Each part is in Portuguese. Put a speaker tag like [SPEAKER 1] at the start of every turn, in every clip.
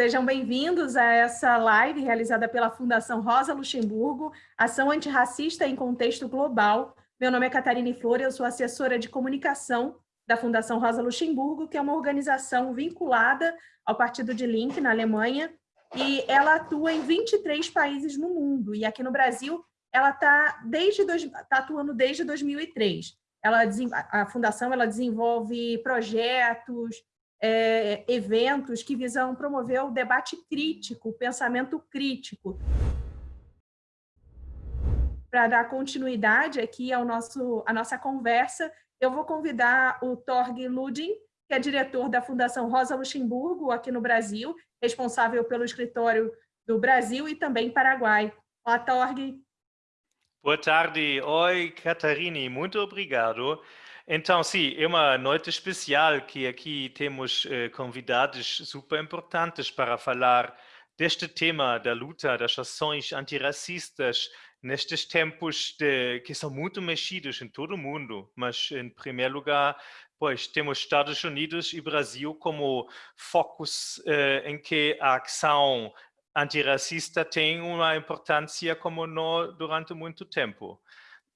[SPEAKER 1] Sejam bem-vindos a essa live realizada pela Fundação Rosa Luxemburgo, Ação Antirracista em Contexto Global. Meu nome é Catarina Flores, eu sou assessora de comunicação da Fundação Rosa Luxemburgo, que é uma organização vinculada ao Partido de Link, na Alemanha, e ela atua em 23 países no mundo, e aqui no Brasil ela está tá atuando desde 2003. Ela, a Fundação ela desenvolve projetos, é, eventos que visam promover o debate crítico, o pensamento crítico. Para dar continuidade aqui ao nosso, à nossa conversa, eu vou convidar o Torg Ludin, que é diretor da Fundação Rosa Luxemburgo, aqui no Brasil, responsável pelo escritório do Brasil e também Paraguai. Olá, Torg.
[SPEAKER 2] Boa tarde. Oi, Catarine. Muito obrigado. Então, sim, é uma noite especial que aqui temos eh, convidados super importantes para falar deste tema da luta das ações antirracistas nestes tempos de, que são muito mexidos em todo o mundo, mas em primeiro lugar, pois temos Estados Unidos e Brasil como focos eh, em que a ação antirracista tem uma importância como não durante muito tempo.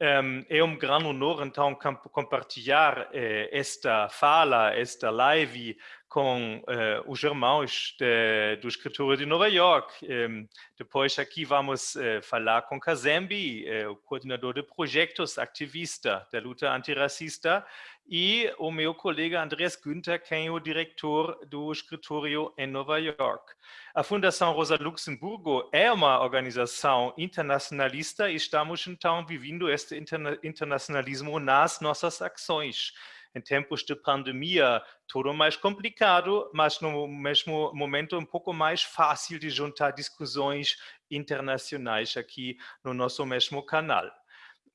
[SPEAKER 2] Um, é um grande honor, então, compartilhar eh, esta fala, esta live com eh, os irmãos de, do escritório de Nova York. Um, depois aqui vamos eh, falar com Kazembi, eh, o coordenador de projetos, ativista da luta antirracista, e o meu colega Andreas Günther, quem é o diretor do escritório em Nova York. A Fundação Rosa Luxemburgo é uma organização internacionalista e estamos então vivendo este interna internacionalismo nas nossas ações. Em tempos de pandemia, tudo mais complicado, mas no mesmo momento um pouco mais fácil de juntar discussões internacionais aqui no nosso mesmo canal.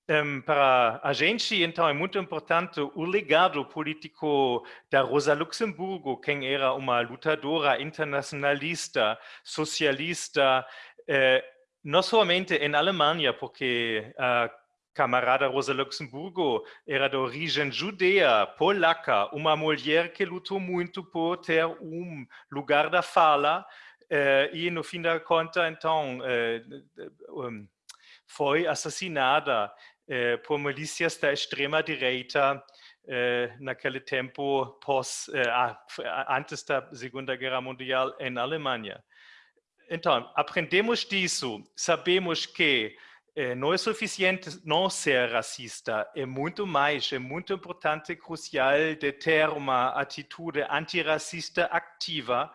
[SPEAKER 2] Um, para a gente, então, é muito importante o legado político da Rosa Luxemburgo, quem era uma lutadora internacionalista, socialista, eh, não somente em Alemanha, porque a camarada Rosa Luxemburgo era de origem judeia, polaca, uma mulher que lutou muito por ter um lugar da fala, eh, e no fim da conta, então, eh, foi assassinada eh, por milícias da extrema-direita naquele tempo pós, antes da Segunda Guerra Mundial em Alemanha. Então, aprendemos disso, sabemos que eh, não é suficiente não ser racista, é muito mais, é muito importante crucial de ter uma atitude antirracista ativa,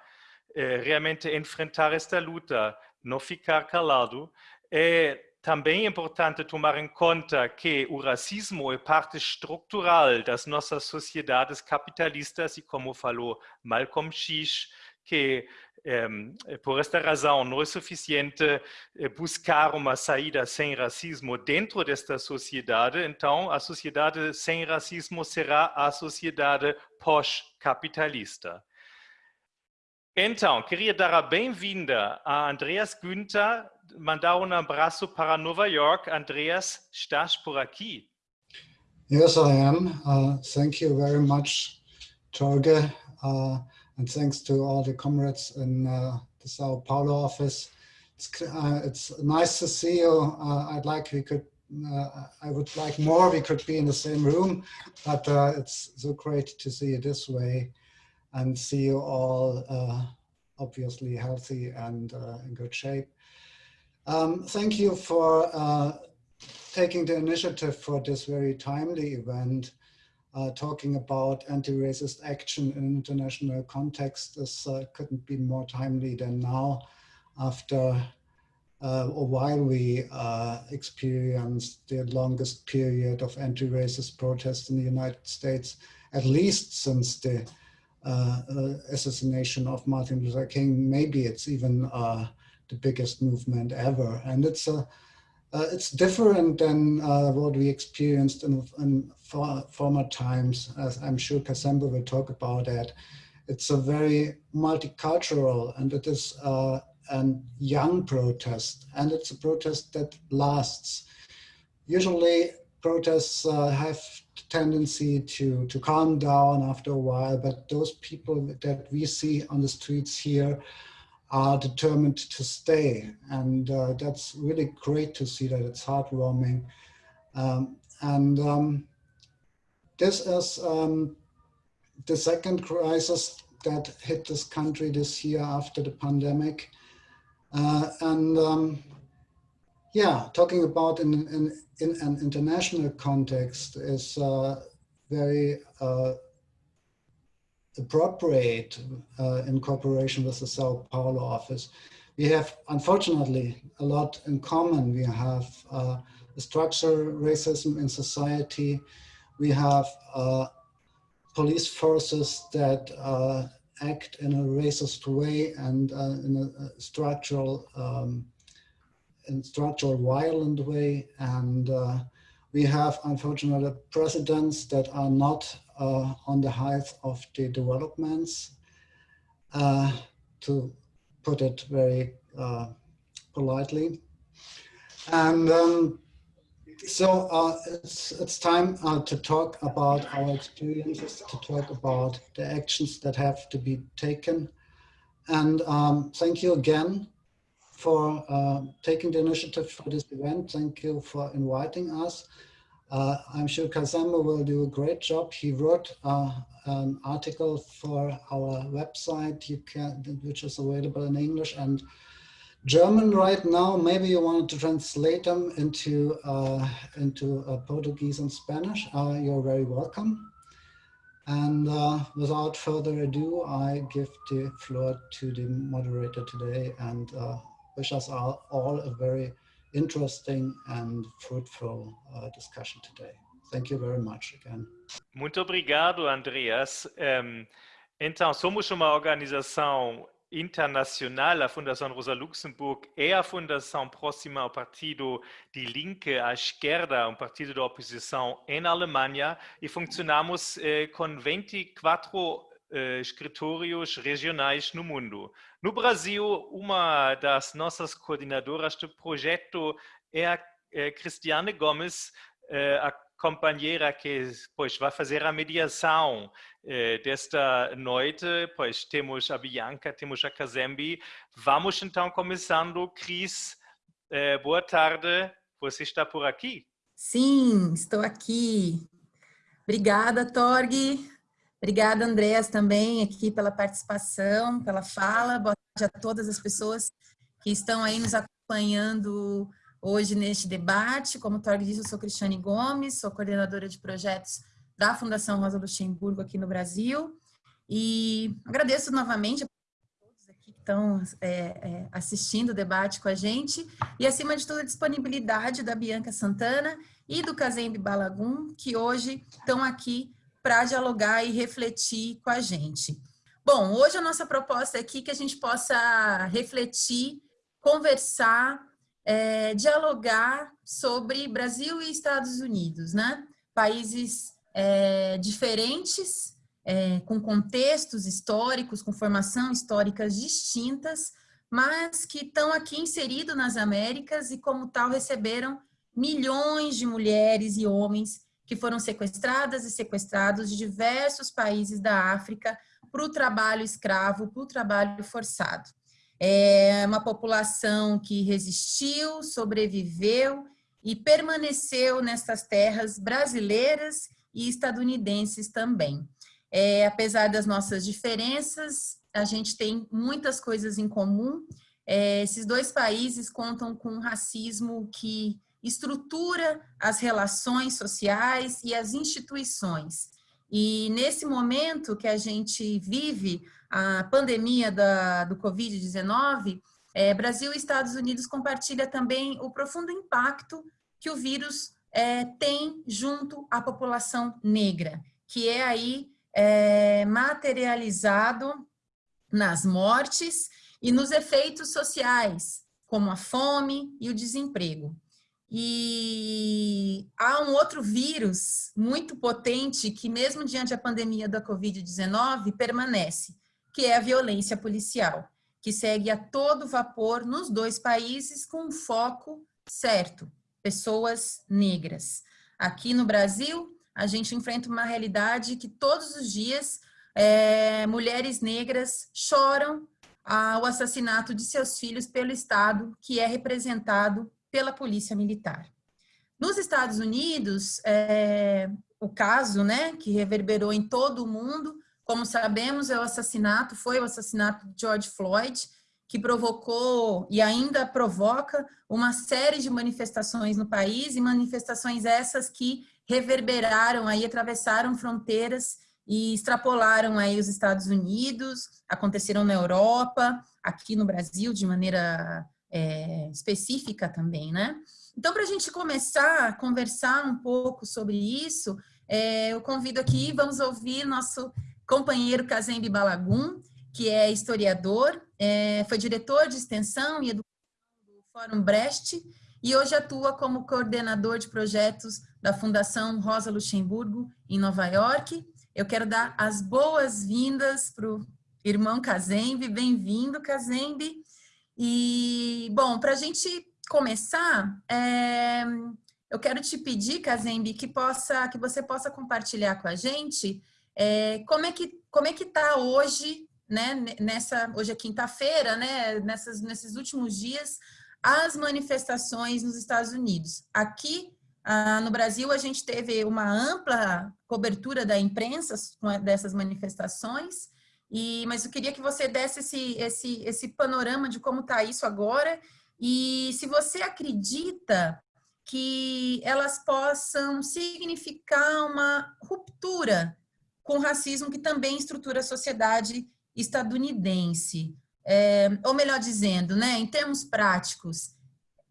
[SPEAKER 2] eh, realmente enfrentar esta luta, não ficar calado, é também é importante tomar em conta que o racismo é parte estrutural das nossas sociedades capitalistas e como falou Malcolm X, que por esta razão não é suficiente eh, buscar uma saída sem racismo dentro desta sociedade, então a sociedade sem racismo será a sociedade pós-capitalista. Então, queria dar a bem-vinda a Andreas Günther, mandar um abraço para Nova York. Andreas, estás por aqui?
[SPEAKER 3] Yes, I am. Uh, thank you very much, Torge, uh, and thanks to all the comrades in uh, the Sao Paulo office. It's, uh, it's nice to see you. Uh, I'd like we could uh, I would like more we could be in the same room, but uh, it's so great to see you this way and see you all obviously healthy and in good shape. Um, thank you for taking the initiative for this very timely event. Uh, talking about anti-racist action in an international context this uh, couldn't be more timely than now after uh, or while we uh, experienced the longest period of anti-racist protests in the United States, at least since the uh, uh, assassination of Martin Luther King. Maybe it's even the biggest movement ever. And it's a, uh, it's different than uh, what we experienced in, in for, former times, as I'm sure Kasemba will talk about that. It's a very multicultural and it is uh, a young protest and it's a protest that lasts. Usually protests uh, have tendency to, to calm down after a while, but those people that we see on the streets here are determined to stay. And uh, that's really great to see that it's heartwarming. Um, and um, this is um, the second crisis that hit this country this year after the pandemic. Uh, and um, yeah, talking about in, in, in, an international context is uh, very uh, appropriate uh, in cooperation with the Sao Paulo office. We have, unfortunately, a lot in common. We have uh, structural racism in society. We have uh, police forces that uh, act in a racist way and in a, structural um, in structural violent way. And uh, we have, unfortunately, presidents that are not uh, on the height of the developments, uh, to put it very uh, politely. And um, so uh, it's, it's time uh, to talk about our experiences, to talk about the actions that have to be taken. And um, thank you again for uh, taking the initiative for this event. Thank you for inviting us. Uh, I'm sure Kazamba will do a great job. He wrote uh, an article for our website, you can, which is available in English and German right now. Maybe you wanted to translate them into uh, into uh, Portuguese and Spanish. Uh, you're very welcome. And without further ado, I give the floor to the moderator today and wish us all, all a very interesting and fruitful uh, discussion today. Thank you very much again.
[SPEAKER 2] Muito obrigado, Andreas. Um, então, somos uma organização internacional, a Fundação Rosa Luxemburg é a fundação próxima ao partido de Linke à esquerda, um partido da oposição em Alemanha, e funcionamos eh, com 24 uh, escritórios regionais no mundo. No Brasil, uma das nossas coordenadoras do projeto é a é Cristiane Gomes, uh, a companheira que pois, vai fazer a mediação uh, desta noite. Pois temos a Bianca, temos a Kazembi. Vamos então começando. Cris, boa tarde. Você está por aqui?
[SPEAKER 4] Sim, estou aqui. Obrigada, Torg. Obrigada, Andréas, também aqui pela participação, pela fala. Boa tarde a todas as pessoas que estão aí nos acompanhando hoje neste debate. Como o Torg disse, eu sou Cristiane Gomes, sou coordenadora de projetos da Fundação Rosa Luxemburgo aqui no Brasil. E agradeço novamente a todos aqui que estão é, é, assistindo o debate com a gente. E, acima de tudo, a disponibilidade da Bianca Santana e do Kazembe Balagum, que hoje estão aqui para dialogar e refletir com a gente. Bom, hoje a nossa proposta é aqui que a gente possa refletir, conversar, é, dialogar sobre Brasil e Estados Unidos, né? Países é, diferentes, é, com contextos históricos, com formação históricas distintas, mas que estão aqui inseridos nas Américas e, como tal, receberam milhões de mulheres e homens que foram sequestradas e sequestrados de diversos países da África para o trabalho escravo, para o trabalho forçado. É uma população que resistiu, sobreviveu e permaneceu nessas terras brasileiras e estadunidenses também. É, apesar das nossas diferenças, a gente tem muitas coisas em comum. É, esses dois países contam com um racismo que estrutura as relações sociais e as instituições. E nesse momento que a gente vive a pandemia da, do Covid-19, é, Brasil e Estados Unidos compartilham também o profundo impacto que o vírus é, tem junto à população negra, que é aí é, materializado nas mortes e nos efeitos sociais, como a fome e o desemprego. E há um outro vírus muito potente que, mesmo diante da pandemia da Covid-19, permanece, que é a violência policial, que segue a todo vapor nos dois países com um foco certo, pessoas negras. Aqui no Brasil, a gente enfrenta uma realidade que todos os dias é, mulheres negras choram ah, o assassinato de seus filhos pelo Estado, que é representado pela Polícia Militar. Nos Estados Unidos, é, o caso né, que reverberou em todo o mundo, como sabemos, é o assassinato, foi o assassinato de George Floyd, que provocou e ainda provoca uma série de manifestações no país, e manifestações essas que reverberaram aí, atravessaram fronteiras e extrapolaram aí os Estados Unidos, aconteceram na Europa, aqui no Brasil de maneira é, específica também, né? Então, para a gente começar a conversar um pouco sobre isso, é, eu convido aqui, vamos ouvir nosso companheiro Kazembe Balagum, que é historiador, é, foi diretor de extensão e educação do Fórum Brecht, e hoje atua como coordenador de projetos da Fundação Rosa Luxemburgo, em Nova York. Eu quero dar as boas-vindas para o irmão Kazembe, bem-vindo, Kazembe. E, bom, para a gente começar, é, eu quero te pedir, Kazembe, que, possa, que você possa compartilhar com a gente é, como é que como é que está hoje, né, nessa, hoje é quinta-feira, né, nesses últimos dias, as manifestações nos Estados Unidos. Aqui ah, no Brasil, a gente teve uma ampla cobertura da imprensa dessas manifestações, e, mas eu queria que você desse esse, esse, esse panorama de como está isso agora e se você acredita que elas possam significar uma ruptura com o racismo que também estrutura a sociedade estadunidense. É, ou melhor dizendo, né, em termos práticos,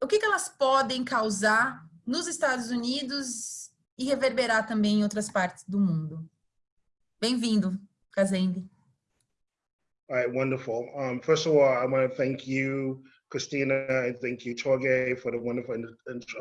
[SPEAKER 4] o que, que elas podem causar nos Estados Unidos e reverberar também em outras partes do mundo? Bem-vindo, Kazembe.
[SPEAKER 5] All right, wonderful. Um, first of all, I want to thank you, Christina, and thank you, Torge, for the wonderful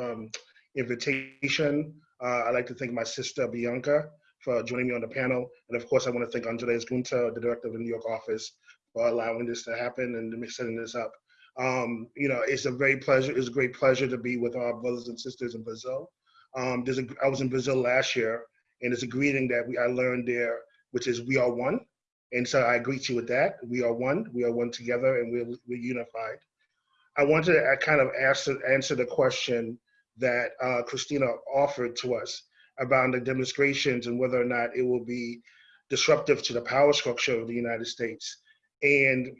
[SPEAKER 5] um, invitation. Uh, I'd like to thank my sister, Bianca, for joining me on the panel. And of course, I want to thank Andres Gunter, the director of the New York office, for allowing this to happen and setting this up. Um, you know, it's a very pleasure. It's a great pleasure to be with our brothers and sisters in Brazil. Um, there's a, I was in Brazil last year, and it's a greeting that we I learned there, which is "We are one." And so I greet you with that. We are one. We are one together, and we're we're unified. I want to uh, kind of answer answer the question that uh, Christina offered to us about the demonstrations and whether or not it will be disruptive to the power structure of the United States. And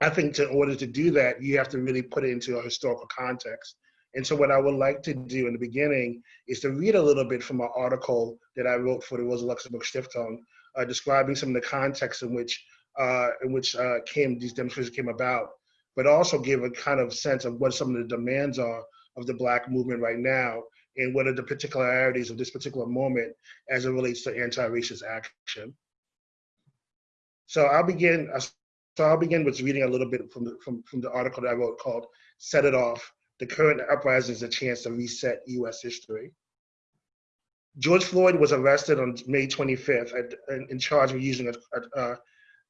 [SPEAKER 5] I think in order to do that, you have to really put it into a historical context. And so what I would like to do in the beginning is to read a little bit from an article that I wrote for the Rosa Luxemburg Stiftung, uh, describing some of the context in which uh, in which uh, came these demonstrations came about, but also give a kind of sense of what some of the demands are of the Black movement right now, and what are the particularities of this particular moment as it relates to anti-racist action. So I'll begin. So I'll begin with reading a little bit from the, from, from the article that I wrote called Set It Off, the current uprising is a chance to reset US history. George Floyd was arrested on May 25th at, in, charge of using a, a,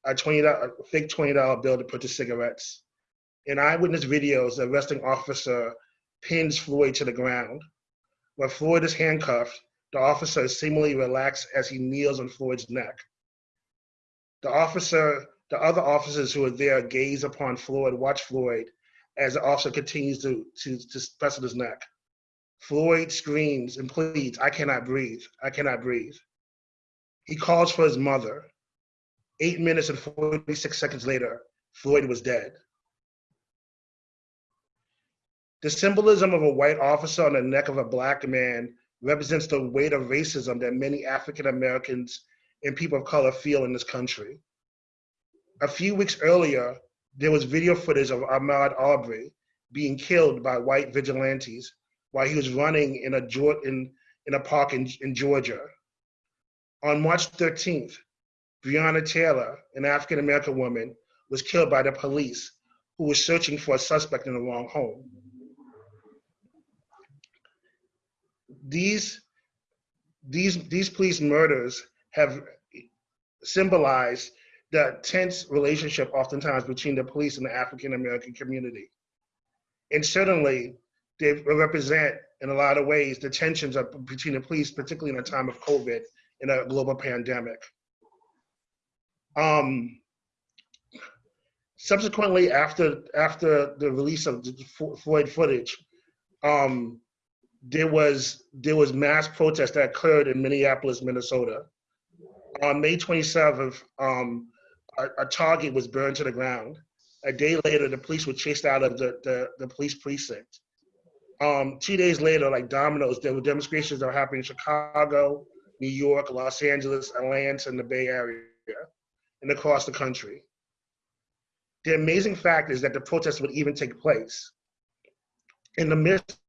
[SPEAKER 5] a, 20 a fake $20 bill to purchase cigarettes. In eyewitness videos, the arresting officer pins Floyd to the ground. When Floyd is handcuffed, the officer is seemingly relaxed as he kneels on Floyd's neck. The officer the other officers who are there gaze upon Floyd, watch Floyd as the officer continues to, to, to press on his neck. Floyd screams and pleads, I cannot breathe, I cannot breathe. He calls for his mother. Eight minutes and 46 seconds later, Floyd was dead. The symbolism of a white officer on the neck of a black man represents the weight of racism that many African Americans and people of color feel in this country a few weeks earlier, there was video footage of Ahmaud Arbery being killed by white vigilantes while he was running in a in, in a park in, in Georgia. On March 13th, Breonna Taylor, an African American woman, was killed by the police who was searching for a suspect in the wrong home. These, these, these police murders have symbolized the tense relationship oftentimes between the police and the African American community. And certainly they represent in a lot of ways, the tensions between the police, particularly in a time of COVID in a global pandemic. Um, subsequently, after after the release of the Floyd footage, um, there was there was mass protest that occurred in Minneapolis, Minnesota. On May 27th, um, a, a, target was burned to the ground. A day later, the police were chased out of the, the, the police precinct. Um, two days later, like dominoes, there were demonstrations that were happening in Chicago, New York, Los Angeles, Atlanta, and the Bay Area, and across the country. The amazing fact is that the protests would even take place in the midst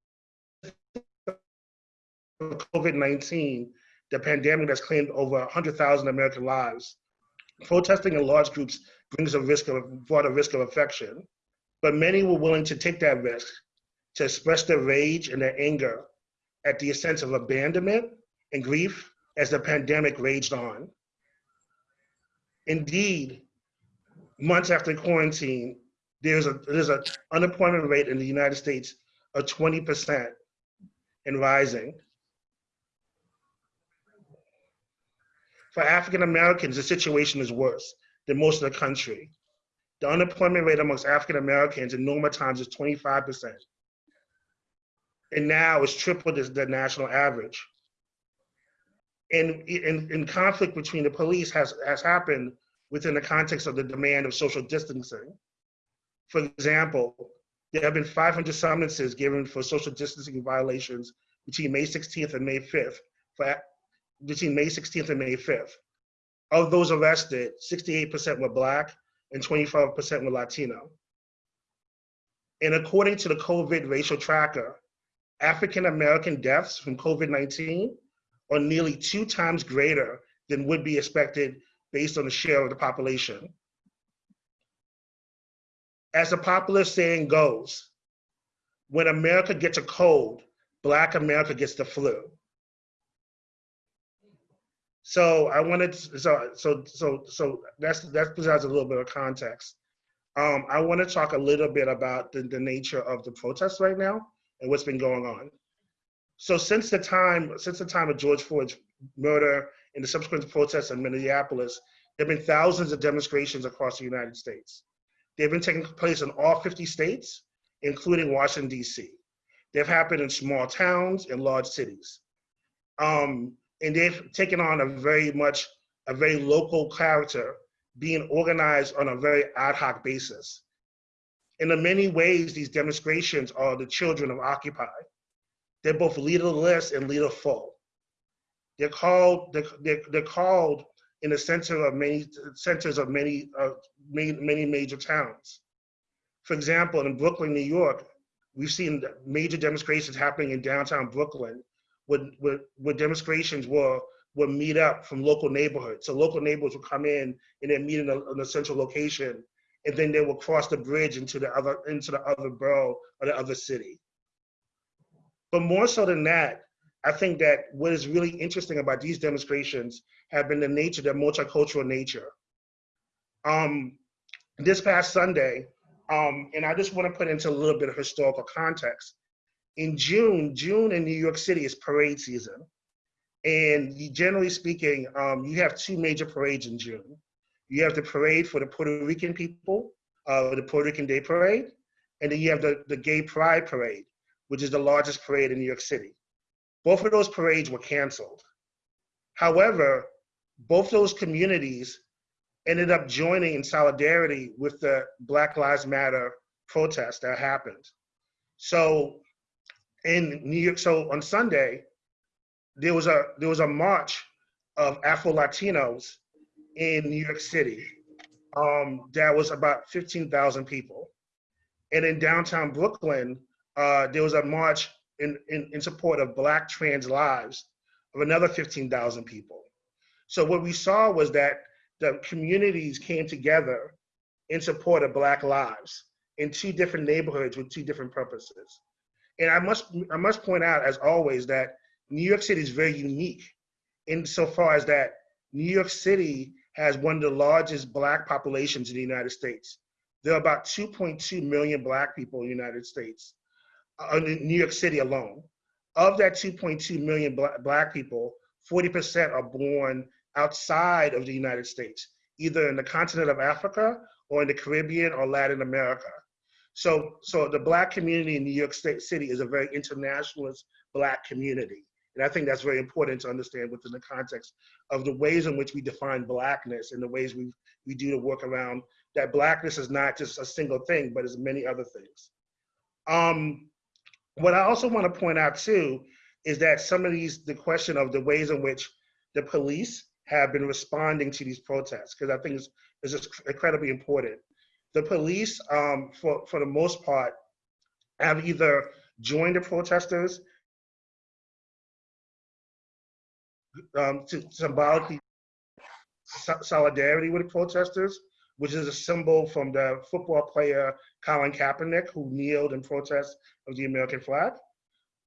[SPEAKER 5] of COVID-19, the pandemic that's claimed over 100,000 American lives, protesting in large groups brings a risk of brought a risk of infection. But many were willing to take that risk to express their rage and their anger at the sense of abandonment and grief as the pandemic raged on. Indeed, months after quarantine, there's a there's an unemployment rate in the United States of 20% and rising. For African Americans, the situation is worse than most of the country. The unemployment rate amongst African Americans in normal times is 25%. And now it's triple the, the national average. And in, in conflict between the police has, has happened within the context of the demand of social distancing. For example, there have been 500 summonses given for social distancing violations between May 16th and May 5th for between May 16th and May 5th. Of those arrested, 68% were Black and 25% were Latino. And according to the COVID racial tracker, African American deaths from COVID 19 are nearly two times greater than would be expected based on the share of the population. As the popular saying goes, when America gets a cold, Black America gets the flu. So I wanted to, so so so so that's that provides a little bit of context. Um, I want to talk a little bit about the, the nature of the protests right now and what's been going on. So since the time since the time of George Floyd's murder and the subsequent protests in Minneapolis, there have been thousands of demonstrations across the United States. They've been taking place in all 50 states, including Washington, D.C. They've happened in small towns and large cities. Um, and they've taken on a very much a very local character being organized on a very ad hoc basis. And in many ways, these demonstrations are the children of Occupy. They're both leaderless and leaderful. They're called they're, they're, called in the center of many centers of many uh, many, many major towns. For example, in Brooklyn, New York, we've seen major demonstrations happening in downtown Brooklyn where, would, would demonstrations will would meet up from local neighborhoods. So local neighbors would come in and then meet in a, in a central location, and then they will cross the bridge into the other into the other borough or the other city. But more so than that, I think that what is really interesting about these demonstrations have been the nature, their multicultural nature. Um, this past Sunday, um, and I just want to put into a little bit of historical context in June, June in New York City is parade season. And generally speaking, um, you have two major parades in June. You have the parade for the Puerto Rican people, uh, the Puerto Rican Day Parade, and then you have the, the Gay Pride Parade, which is the largest parade in New York City. Both of those parades were canceled. However, both those communities ended up joining in solidarity with the Black Lives Matter protest that happened. So in New York. So on Sunday, there was a there was a march of Afro Latinos in New York City. Um, that was about 15,000 people. And in downtown Brooklyn, uh, there was a march in, in, in support of Black trans lives of another 15,000 people. So what we saw was that the communities came together in support of Black lives in two different neighborhoods with two different purposes. And I must I must point out, as always, that New York City is very unique insofar as that New York City has one of the largest black populations in the United States. There are about 2.2 million black people in the United States, uh, in New York City alone. of that 2.2 million black, black people, 40% are born outside of the United States, either in the continent of Africa or in the Caribbean or Latin America. So, so the black community in New York State City is a very internationalist black community. And I think that's very important to understand within the context of the ways in which we define blackness and the ways we, we do the work around that blackness is not just a single thing, but is many other things. Um, what I also want to point out too is that some of these, the question of the ways in which the police have been responding to these protests, because I think it's, it's incredibly important. The police, um, for, for the most part, have either joined the protesters um, to symbolically solidarity with protesters, which is a symbol from the football player Colin Kaepernick, who kneeled in protest of the American flag.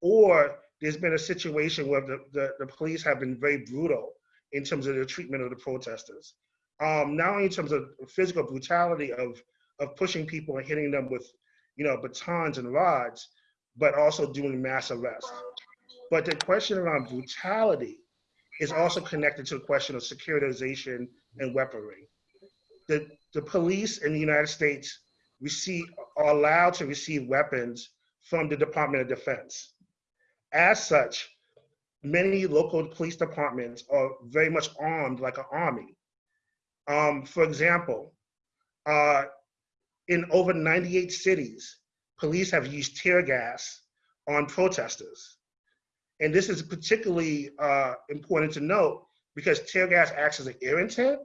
[SPEAKER 5] Or there's been a situation where the, the, the police have been very brutal in terms of the treatment of the protesters. Um, not only in terms of physical brutality of, of pushing people and hitting them with, you know, batons and rods, but also doing mass arrests. But the question around brutality is also connected to the question of securitization and weaponry. The, the police in the United States receive, are allowed to receive weapons from the Department of Defense. As such, many local police departments are very much armed like an army. Um, for example, uh, in over 98 cities, police have used tear gas on protesters. And this is particularly uh, important to note because tear gas acts as an irritant.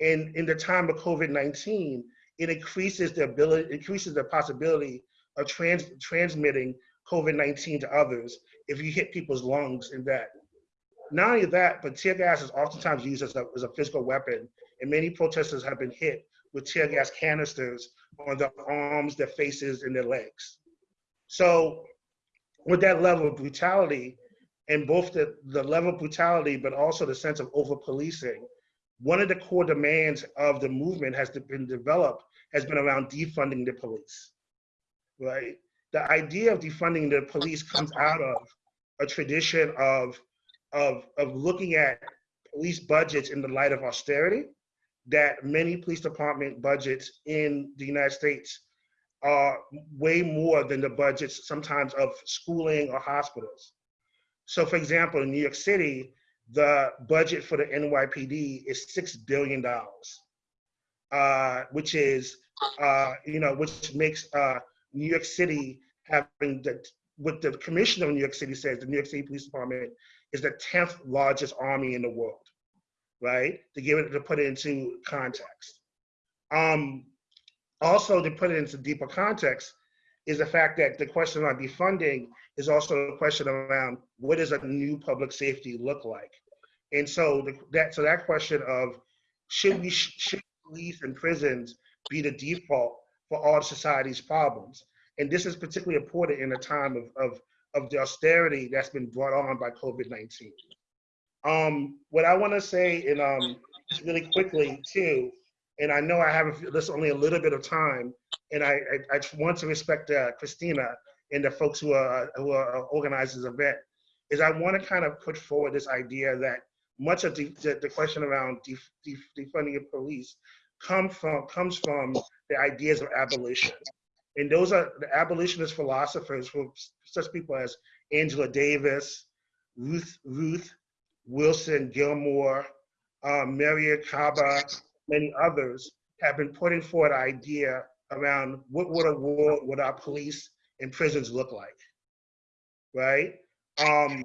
[SPEAKER 5] And in the time of COVID-19, it increases the ability, increases the possibility of trans, transmitting COVID-19 to others if you hit people's lungs in that. Not only that, but tear gas is oftentimes used as a, as a physical weapon, and many protesters have been hit with tear gas canisters on their arms, their faces, and their legs. So with that level of brutality, and both the, the level of brutality, but also the sense of over policing, one of the core demands of the movement has been developed has been around defunding the police, right? The idea of defunding the police comes out of a tradition of, of, of looking at police budgets in the light of austerity, that many police department budgets in the United States are way more than the budgets sometimes of schooling or hospitals. So for example, in New York City, the budget for the NYPD is $6 billion, uh, which is, uh, you know, which makes uh, New York City having the, what the commissioner of New York City says, the New York City Police Department is the 10th largest army in the world, right? To give it, to put it into context. Um, also to put it into deeper context is the fact that the question on defunding is also a question around what does a new public safety look like? And so the, that so that question of should we should police and prisons be the default for all society's problems? And this is particularly important in a time of, of, of the austerity that's been brought on by COVID-19. Um, what I want to say, and um, really quickly too, and I know I have this only a little bit of time, and I, I, I want to respect uh, Christina and the folks who are who are organizing this event is I want to kind of put forward this idea that much of the, the, question around def, def, defunding of police come from comes from the ideas of abolition. And those are the abolitionist philosophers such people as Angela Davis, Ruth Ruth Wilson Gilmore, um, Mariame Kaba, many others have been putting forward idea around what would a world would our police and prisons look like, right? Um,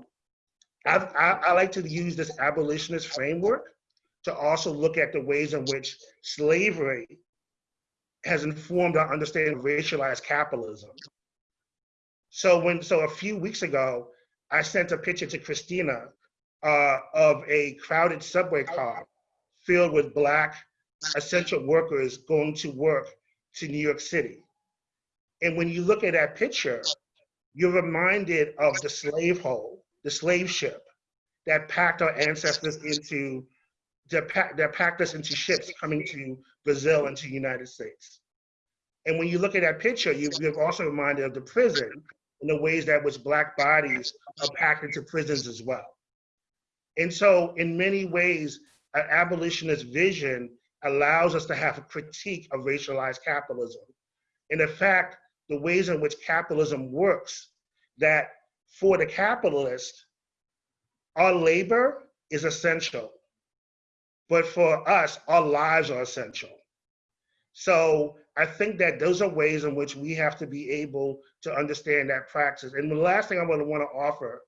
[SPEAKER 5] I, I, like to use this abolitionist framework to also look at the ways in which slavery has informed our understanding of racialized capitalism. So when so a few weeks ago, I sent a picture to Christina uh, of a crowded subway car filled with black essential workers going to work to New York City. And when you look at that picture, you're reminded of the slave hole, the slave ship that packed our ancestors into, that, that packed us into ships coming to Brazil and to the United States. And when you look at that picture, you, you're also reminded of the prison in the ways that which black bodies are packed into prisons as well. And so in many ways, an abolitionist vision allows us to have a critique of racialized capitalism. And in fact, the ways in which capitalism works, that for the capitalist, our labor is essential. But for us, our lives are essential. So I think that those are ways in which we have to be able to understand that practice. And the last thing I would want to offer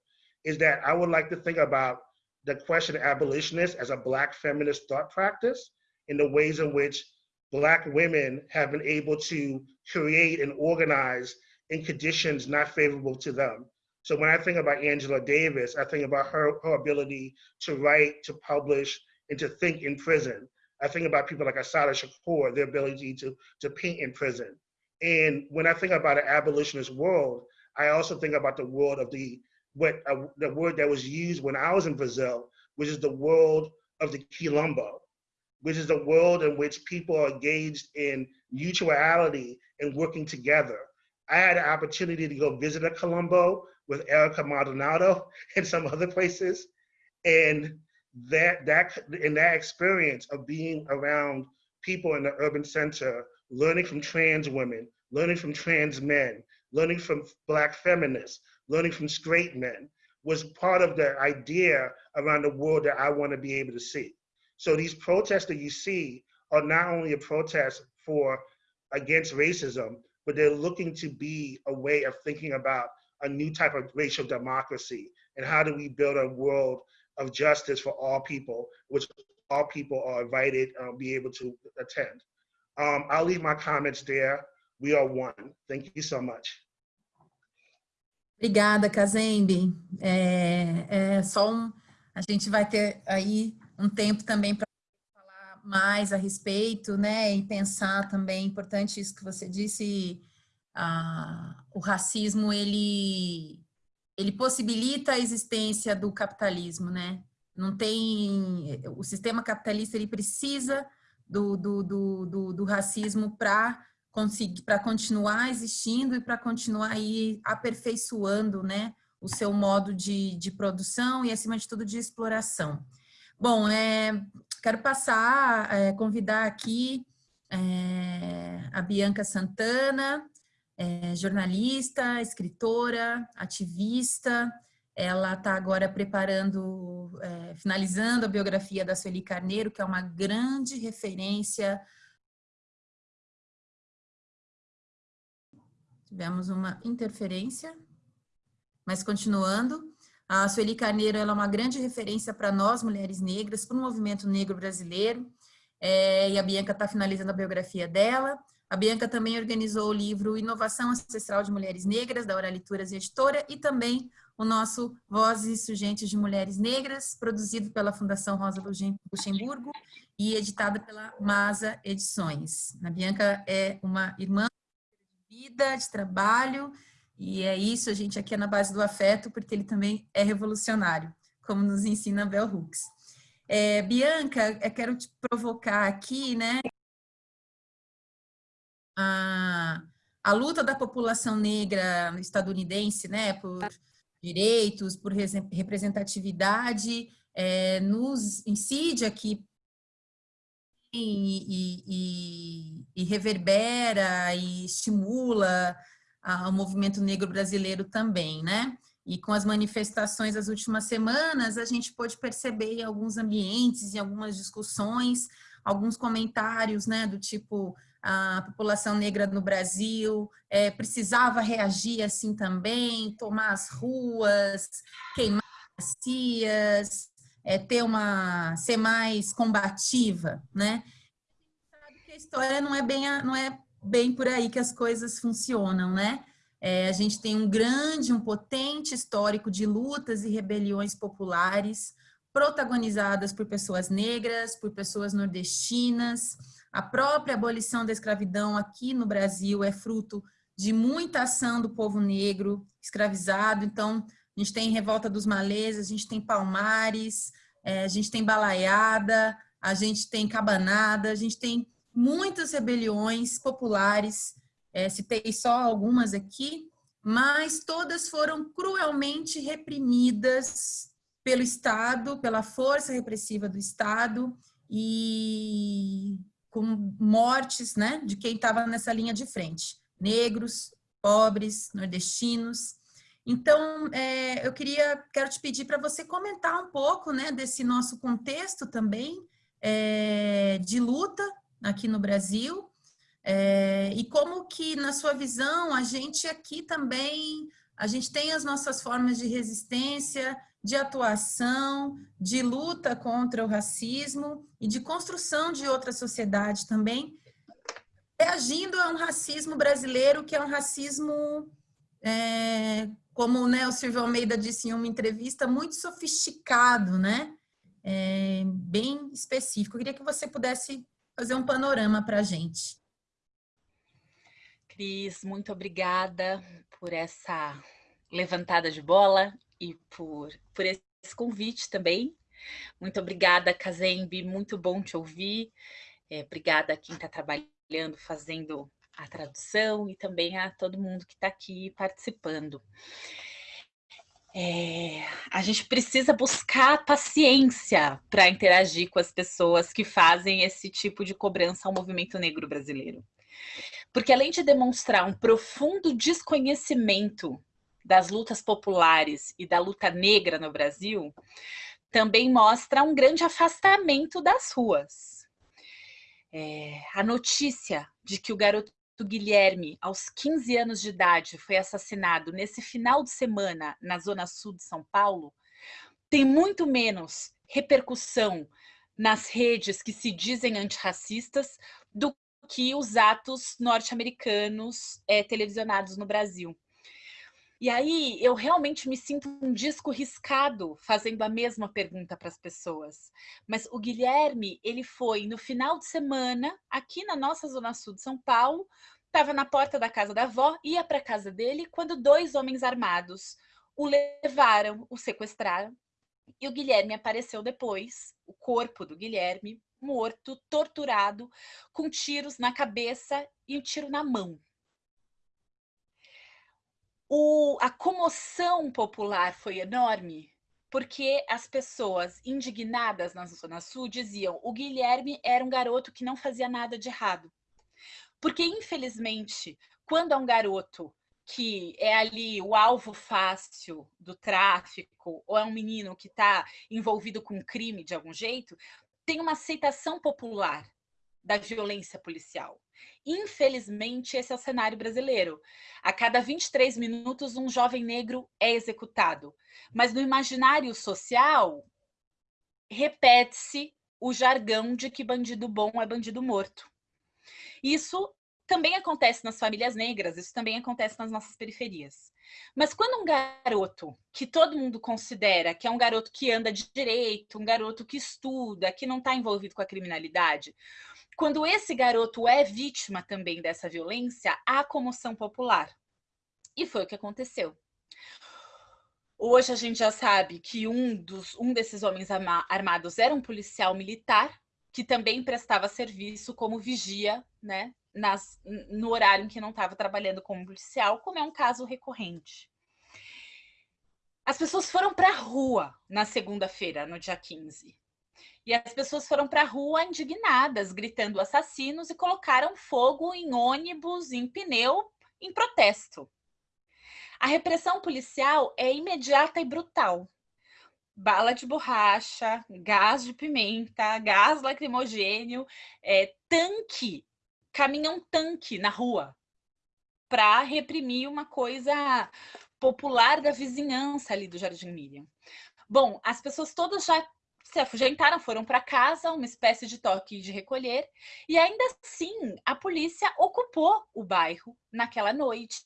[SPEAKER 5] is that I would like to think about the question of abolitionists as a Black feminist thought practice in the ways in which Black women have been able to create and organize in conditions not favorable to them. So when I think about Angela Davis, I think about her, her ability to write, to publish, and to think in prison. I think about people like Asada Shakur, their ability to, to paint in prison. And when I think about an abolitionist world, I also think about the world of the what uh, the word that was used when I was in Brazil, which is the world of the quilombo, which is a world in which people are engaged in mutuality and working together. I had an opportunity to go visit a Colombo with Erica Maldonado and some other places, and that that in that experience of being around people in the urban center, learning from trans women, learning from trans men, learning from black feminists, learning from straight men, was part of the idea around the world that I want to be able to see. So these protests that you see are not only a protest for against racism, but they're looking to be a way of thinking about a new type of racial democracy and how do we build a world of justice for all people, which all people are invited um, be able to attend. Um, I'll leave my comments there. We are one. Thank you so much.
[SPEAKER 4] Obrigada, Kazembe. É, é só um, a gente vai ter aí um tempo também para falar mais a respeito, né, e pensar também, importante isso que você disse, ah, o racismo, ele ele possibilita a existência do capitalismo, né? Não tem... O sistema capitalista, ele precisa do, do, do, do, do racismo para conseguir para continuar existindo e para continuar aí aperfeiçoando né, o seu modo de, de produção e, acima de tudo, de exploração. Bom, é, quero passar, é, convidar aqui é, a Bianca Santana, é, jornalista, escritora, ativista. Ela está agora preparando, é, finalizando a biografia da Sueli Carneiro, que é uma grande referência. Tivemos uma interferência, mas continuando. A Sueli Carneiro é uma grande referência para nós, mulheres negras, para o movimento negro brasileiro. É, e a Bianca está finalizando a biografia dela. A Bianca também organizou o livro Inovação Ancestral de Mulheres Negras, da Oralituras Editora, e também o nosso Vozes Surgentes de Mulheres Negras, produzido pela Fundação Rosa Luxemburgo e editado pela Masa Edições. A Bianca é uma irmã de vida, de trabalho, e é isso, a gente aqui é na base do afeto, porque ele também é revolucionário, como nos ensina Bell Hooks. É, Bianca, eu quero te provocar aqui, né, a, a luta da população negra estadunidense, né, por direitos, por representatividade, é, nos incide aqui e, e, e, reverbera e estimula a, o movimento negro brasileiro também, né? E com as manifestações das últimas semanas, a gente pôde perceber em alguns ambientes, em algumas discussões, alguns comentários, né, do tipo, a população negra no Brasil é, precisava reagir assim também, tomar as ruas, queimar as cias, é, ter uma, ser mais combativa, né? A história não é bem, não é bem por aí que as coisas funcionam, né? É, a gente tem um grande, um potente histórico de lutas e rebeliões populares protagonizadas por pessoas negras, por pessoas nordestinas, a própria abolição da escravidão aqui no Brasil é fruto de muita ação do povo negro escravizado. Então, a gente tem Revolta dos Malês, a gente tem Palmares, é, a gente tem Balaiada, a gente tem Cabanada, a gente tem muitas rebeliões populares, é, citei só algumas aqui, mas todas foram cruelmente reprimidas pelo Estado, pela força repressiva do Estado e com mortes né, de quem estava nessa linha de frente, negros, pobres, nordestinos. Então, é, eu queria, quero te pedir para você comentar um pouco né, desse nosso contexto também é, de luta aqui no Brasil, é, e como que, na sua visão, a gente aqui também, a gente tem as nossas formas de resistência, de atuação, de luta contra o racismo e de construção de outra sociedade também, reagindo a um racismo brasileiro que é um racismo, é, como né, o Silvio Almeida disse em uma entrevista, muito sofisticado, né? É, bem específico. Eu queria que você pudesse fazer um panorama para a gente.
[SPEAKER 6] Cris, muito obrigada por essa levantada de bola e por, por esse convite também. Muito obrigada, Kazembe, muito bom te ouvir. É, obrigada a quem está trabalhando, fazendo a tradução e também a todo mundo que está aqui participando. É, a gente precisa buscar paciência para interagir com as pessoas que fazem esse tipo de cobrança ao movimento negro brasileiro. Porque além de demonstrar um profundo desconhecimento das lutas populares e da luta negra no Brasil, também mostra um grande afastamento das ruas. É, a notícia de que o garoto Guilherme, aos 15 anos de idade, foi assassinado nesse final de semana na zona sul de São Paulo, tem muito menos repercussão nas redes que se dizem antirracistas do que os atos norte-americanos é, televisionados no Brasil. E aí eu realmente me sinto um disco riscado fazendo a mesma pergunta para as pessoas. Mas o Guilherme, ele foi no final de semana, aqui na nossa zona sul de São Paulo, estava na porta da casa da avó, ia para a casa dele, quando dois homens armados o levaram, o sequestraram. E o Guilherme apareceu depois, o corpo do Guilherme, morto, torturado, com tiros na cabeça e um tiro na mão. O, a comoção popular foi enorme, porque as pessoas indignadas na Zona Sul diziam o Guilherme era um garoto que não fazia nada de errado. Porque, infelizmente, quando é um garoto que é ali o alvo fácil do tráfico, ou é um menino que está envolvido com crime de algum jeito, tem uma aceitação popular da violência policial. Infelizmente, esse é o cenário brasileiro. A cada 23 minutos, um jovem negro é executado. Mas no imaginário social, repete-se o jargão de que bandido bom é bandido morto. Isso também acontece nas famílias negras, isso também acontece nas nossas periferias. Mas quando um garoto que todo mundo considera que é um garoto que anda de direito, um garoto que estuda, que não está envolvido com a criminalidade, quando esse garoto é vítima também dessa violência, há comoção popular. E foi o que aconteceu. Hoje a gente já sabe que um, dos, um desses homens armados era um policial militar, que também prestava serviço como vigia né, nas, no horário em que não estava trabalhando como policial, como é um caso recorrente. As pessoas foram para a rua na segunda-feira, no dia 15. E as pessoas foram para a rua indignadas, gritando assassinos e colocaram fogo em ônibus, em pneu, em protesto. A repressão policial é imediata e brutal. Bala de borracha, gás de pimenta, gás lacrimogênio, é, tanque caminha um tanque na rua para reprimir uma coisa popular da vizinhança ali do Jardim Miriam. Bom, as pessoas todas já se afugentaram, foram para casa, uma espécie de toque de recolher, e ainda assim a polícia ocupou o bairro naquela noite.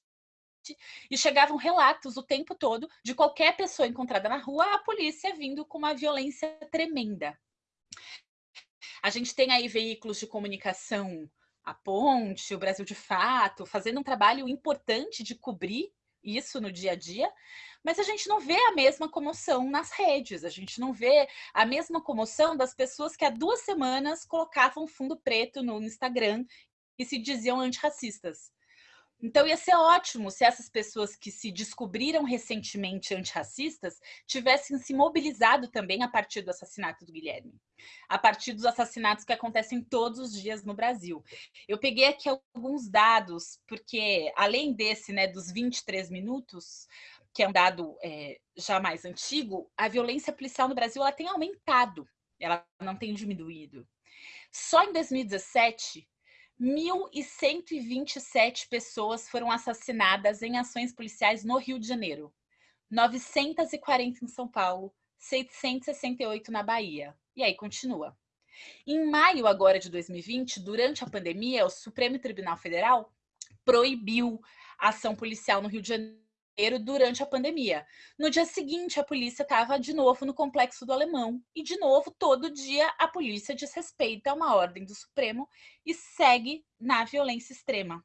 [SPEAKER 6] E chegavam relatos o tempo todo de qualquer pessoa encontrada na rua, a polícia vindo com uma violência tremenda. A gente tem aí veículos de comunicação a Ponte, o Brasil de Fato, fazendo um trabalho importante de cobrir isso no dia a dia, mas a gente não vê a mesma comoção nas redes, a gente não vê a mesma comoção das pessoas que há duas semanas colocavam fundo preto no Instagram e se diziam antirracistas. Então ia ser ótimo se essas pessoas que se descobriram recentemente antirracistas tivessem se mobilizado também a partir do assassinato do Guilherme, a partir dos assassinatos que acontecem todos os dias no Brasil. Eu peguei aqui alguns dados, porque além desse, né, dos 23 minutos, que é um dado é, já mais antigo, a violência policial no Brasil ela tem aumentado, ela não tem diminuído. Só em 2017, 1.127 pessoas foram assassinadas em ações policiais no Rio de Janeiro, 940 em São Paulo, 668 na Bahia. E aí continua. Em maio agora de 2020, durante a pandemia, o Supremo Tribunal Federal proibiu a ação policial no Rio de Janeiro durante a pandemia. No dia seguinte, a polícia estava de novo no Complexo do Alemão. E, de novo, todo dia a polícia desrespeita uma ordem do Supremo e segue na violência extrema.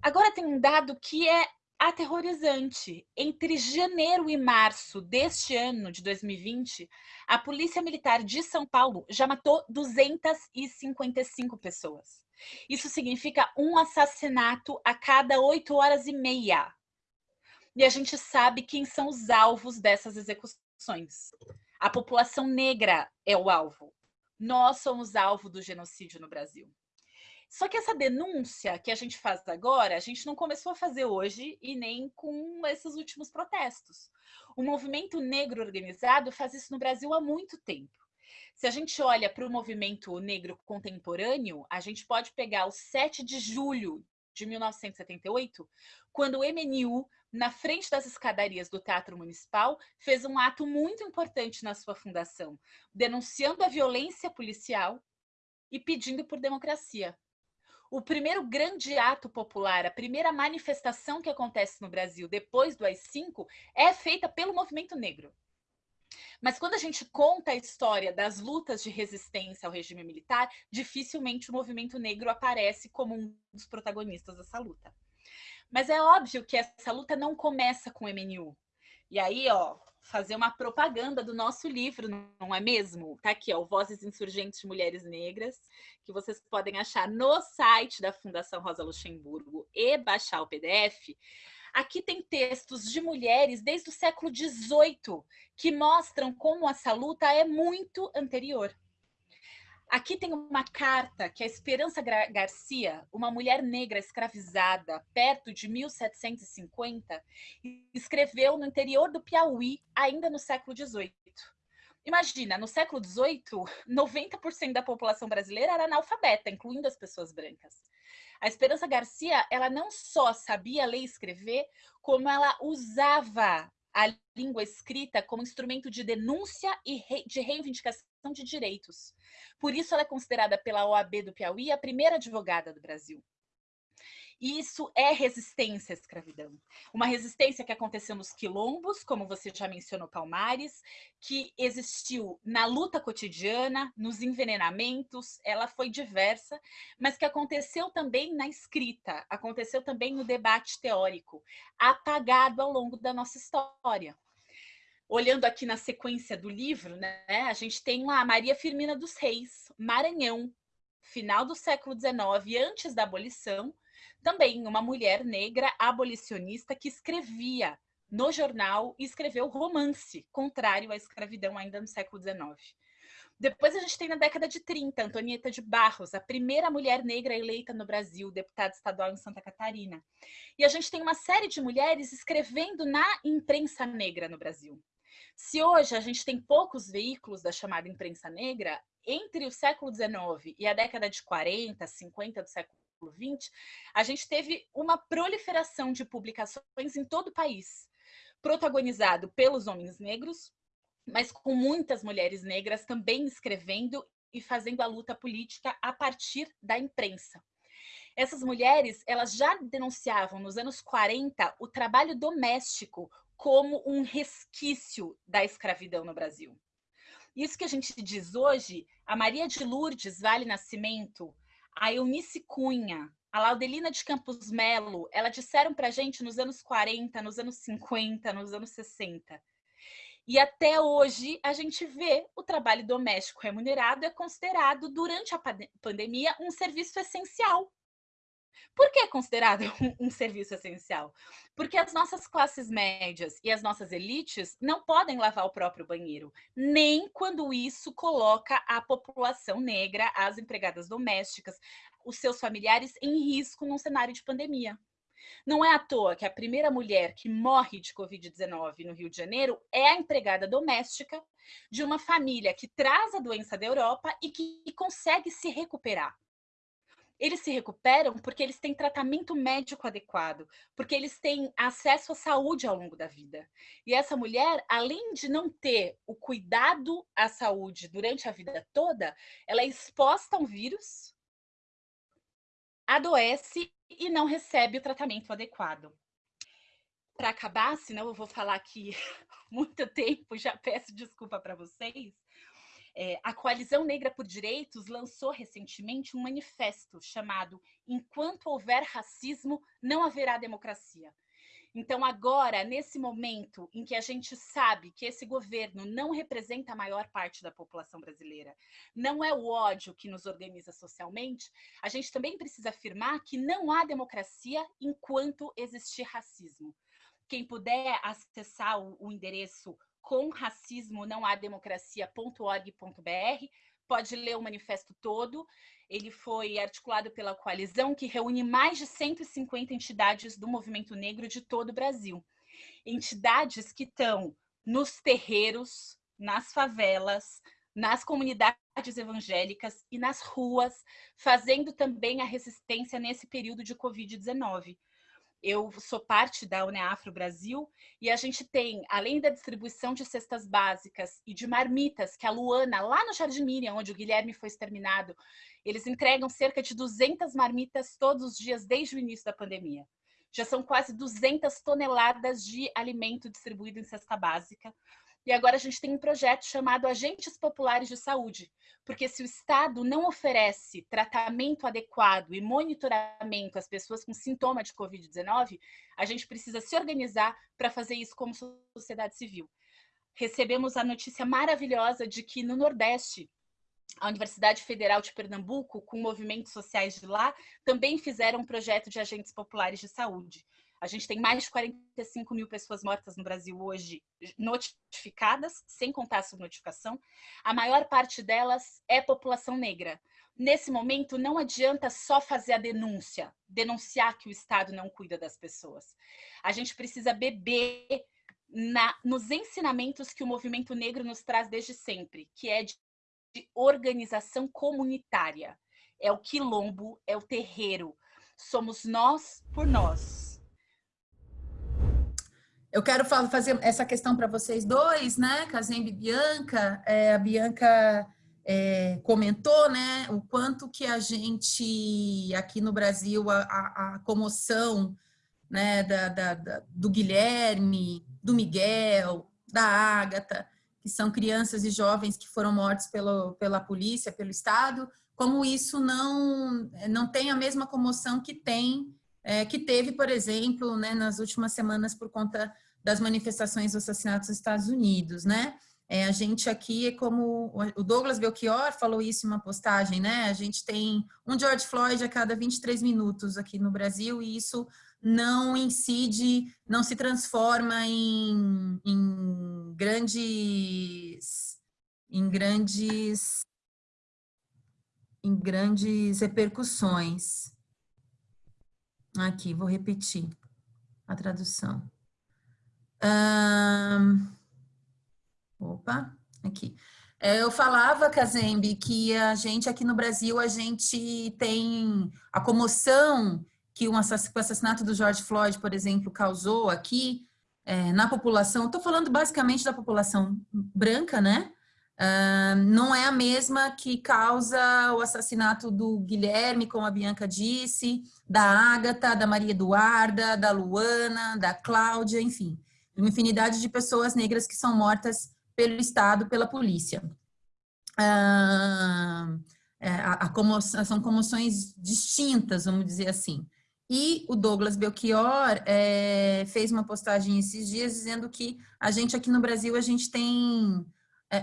[SPEAKER 6] Agora tem um dado que é aterrorizante. Entre janeiro e março deste ano, de 2020, a Polícia Militar de São Paulo já matou 255 pessoas. Isso significa um assassinato a cada oito horas e meia e a gente sabe quem são os alvos dessas execuções. A população negra é o alvo. Nós somos alvo do genocídio no Brasil. Só que essa denúncia que a gente faz agora, a gente não começou a fazer hoje e nem com esses últimos protestos. O movimento negro organizado faz isso no Brasil há muito tempo. Se a gente olha para o movimento negro contemporâneo, a gente pode pegar o 7 de julho de 1978, quando o MNU na frente das escadarias do Teatro Municipal, fez um ato muito importante na sua fundação, denunciando a violência policial e pedindo por democracia. O primeiro grande ato popular, a primeira manifestação que acontece no Brasil depois do AI-5 é feita pelo movimento negro. Mas quando a gente conta a história das lutas de resistência ao regime militar, dificilmente o movimento negro aparece como um dos protagonistas dessa luta. Mas é óbvio que essa luta não começa com o MNU. E aí, ó, fazer uma propaganda do nosso livro, não é mesmo? Tá aqui, ó, Vozes Insurgentes de Mulheres Negras, que vocês podem achar no site da Fundação Rosa Luxemburgo e baixar o PDF. Aqui tem textos de mulheres desde o século XVIII que mostram como essa luta é muito anterior. Aqui tem uma carta que a Esperança Garcia, uma mulher negra escravizada perto de 1750, escreveu no interior do Piauí, ainda no século XVIII. Imagina, no século XVIII, 90% da população brasileira era analfabeta, incluindo as pessoas brancas. A Esperança Garcia, ela não só sabia ler e escrever, como ela usava a língua escrita como instrumento de denúncia e de reivindicação de direitos. Por isso, ela é considerada pela OAB do Piauí a primeira advogada do Brasil. Isso é resistência à escravidão. Uma resistência que aconteceu nos quilombos, como você já mencionou, Palmares, que existiu na luta cotidiana, nos envenenamentos, ela foi diversa, mas que aconteceu também na escrita, aconteceu também no debate teórico, apagado ao longo da nossa história olhando aqui na sequência do livro, né, a gente tem lá Maria Firmina dos Reis, Maranhão, final do século XIX, antes da abolição, também uma mulher negra abolicionista que escrevia no jornal e escreveu romance, contrário à escravidão ainda no século XIX. Depois a gente tem na década de 30, Antonieta de Barros, a primeira mulher negra eleita no Brasil, deputada estadual em Santa Catarina. E a gente tem uma série de mulheres escrevendo na imprensa negra no Brasil. Se hoje a gente tem poucos veículos da chamada imprensa negra, entre o século XIX e a década de 40, 50 do século XX, a gente teve uma proliferação de publicações em todo o país, protagonizado pelos homens negros, mas com muitas mulheres negras também escrevendo e fazendo a luta política a partir da imprensa. Essas mulheres, elas já denunciavam nos anos 40 o trabalho doméstico como um resquício da escravidão no Brasil. Isso que a gente diz hoje, a Maria de Lourdes Vale Nascimento, a Eunice Cunha, a Laudelina de Campos Melo, elas disseram para gente nos anos 40, nos anos 50, nos anos 60. E até hoje a gente vê o trabalho doméstico remunerado é considerado, durante a pandemia, um serviço essencial Por que é considerado um, um, serviço essencial? Porque as nossas classes médias e as nossas elites não podem lavar o próprio banheiro, nem quando isso coloca a população negra, as empregadas domésticas, os seus familiares em risco num cenário de pandemia. Não é à toa que a primeira mulher que morre de Covid-19 no Rio de Janeiro é a empregada doméstica de uma família que traz a doença da Europa e que consegue se recuperar eles se recuperam porque eles têm tratamento médico adequado, porque eles têm acesso à saúde ao longo da vida. E essa mulher, além de não ter o cuidado à saúde durante a vida toda, ela é exposta a um vírus, adoece e não recebe o tratamento adequado. Para acabar, senão eu vou falar aqui muito tempo, já peço desculpa para vocês. É, a Coalizão Negra por Direitos lançou recentemente um manifesto chamado Enquanto houver racismo, não haverá democracia. Então, agora, nesse momento em que a gente sabe que esse governo não representa a maior parte da população brasileira, não é o ódio que nos organiza socialmente, a gente também precisa afirmar que não há democracia enquanto existir racismo. Quem puder acessar o, o endereço com não há democracia.org.br. Pode ler o manifesto todo. Ele foi articulado pela coalizão que reúne mais de 150 entidades do movimento negro de todo o Brasil. Entidades que estão nos terreiros, nas favelas, nas comunidades evangélicas e nas ruas, fazendo também a resistência nesse período de Covid-19 eu sou parte da UNEAFRO Brasil e a gente tem, além da distribuição de cestas básicas e de marmitas, que a Luana, lá no Jardim Miriam, onde o Guilherme foi exterminado, eles entregam cerca de 200 marmitas todos os dias desde o início da pandemia. Já são quase 200 toneladas de alimento distribuído em cesta básica. E agora a gente tem um projeto chamado Agentes Populares de Saúde, porque se o Estado não oferece tratamento adequado e monitoramento às pessoas com sintoma de Covid-19, a gente precisa se organizar para fazer isso como sociedade civil. Recebemos a notícia maravilhosa de que no Nordeste, a Universidade Federal de Pernambuco, com movimentos sociais de lá, também fizeram um projeto de agentes populares de saúde. A gente tem mais de 45 mil pessoas mortas no Brasil hoje notificadas, sem contar a subnotificação. A maior parte delas é população negra. Nesse momento, não adianta só fazer a denúncia, denunciar que o Estado não cuida das pessoas. A gente precisa beber na, nos ensinamentos que o movimento negro nos traz desde sempre, que é de, de organização comunitária. É o quilombo, é o terreiro. Somos nós por nós
[SPEAKER 4] eu quero fazer essa questão para vocês dois, né? Kazembe e Bianca. É, a Bianca é, comentou, né? O quanto que a gente, aqui no Brasil, a, a, comoção né, da, da, da, do Guilherme, do Miguel, da Ágata, que são crianças e jovens que foram mortos pelo, pela polícia, pelo Estado, como isso não, não tem a mesma comoção que tem é, que teve, por exemplo, né, nas últimas semanas por conta das manifestações dos assassinatos nos Estados Unidos, né? É, a gente aqui é como o Douglas Belchior falou isso em uma postagem, né? A gente tem um George Floyd a cada 23 minutos aqui no Brasil e isso não incide, não se transforma em, em grandes em grandes em grandes repercussões. Aqui, vou repetir a tradução. Um, opa, aqui. É, eu falava, Kazembe, que a gente aqui no Brasil, a gente tem a comoção que o assassinato do George Floyd, por exemplo, causou aqui é, na população, estou falando basicamente da população branca, né? Uh, não é a mesma que causa o assassinato do Guilherme, como a Bianca disse, da Ágata, da Maria Eduarda, da Luana, da Cláudia, enfim, uma infinidade de pessoas negras que são mortas pelo Estado, pela polícia. Uh, a, a comoção, são comoções distintas, vamos dizer assim. E o Douglas Belchior é, fez uma postagem esses dias dizendo que a gente aqui no Brasil, a gente tem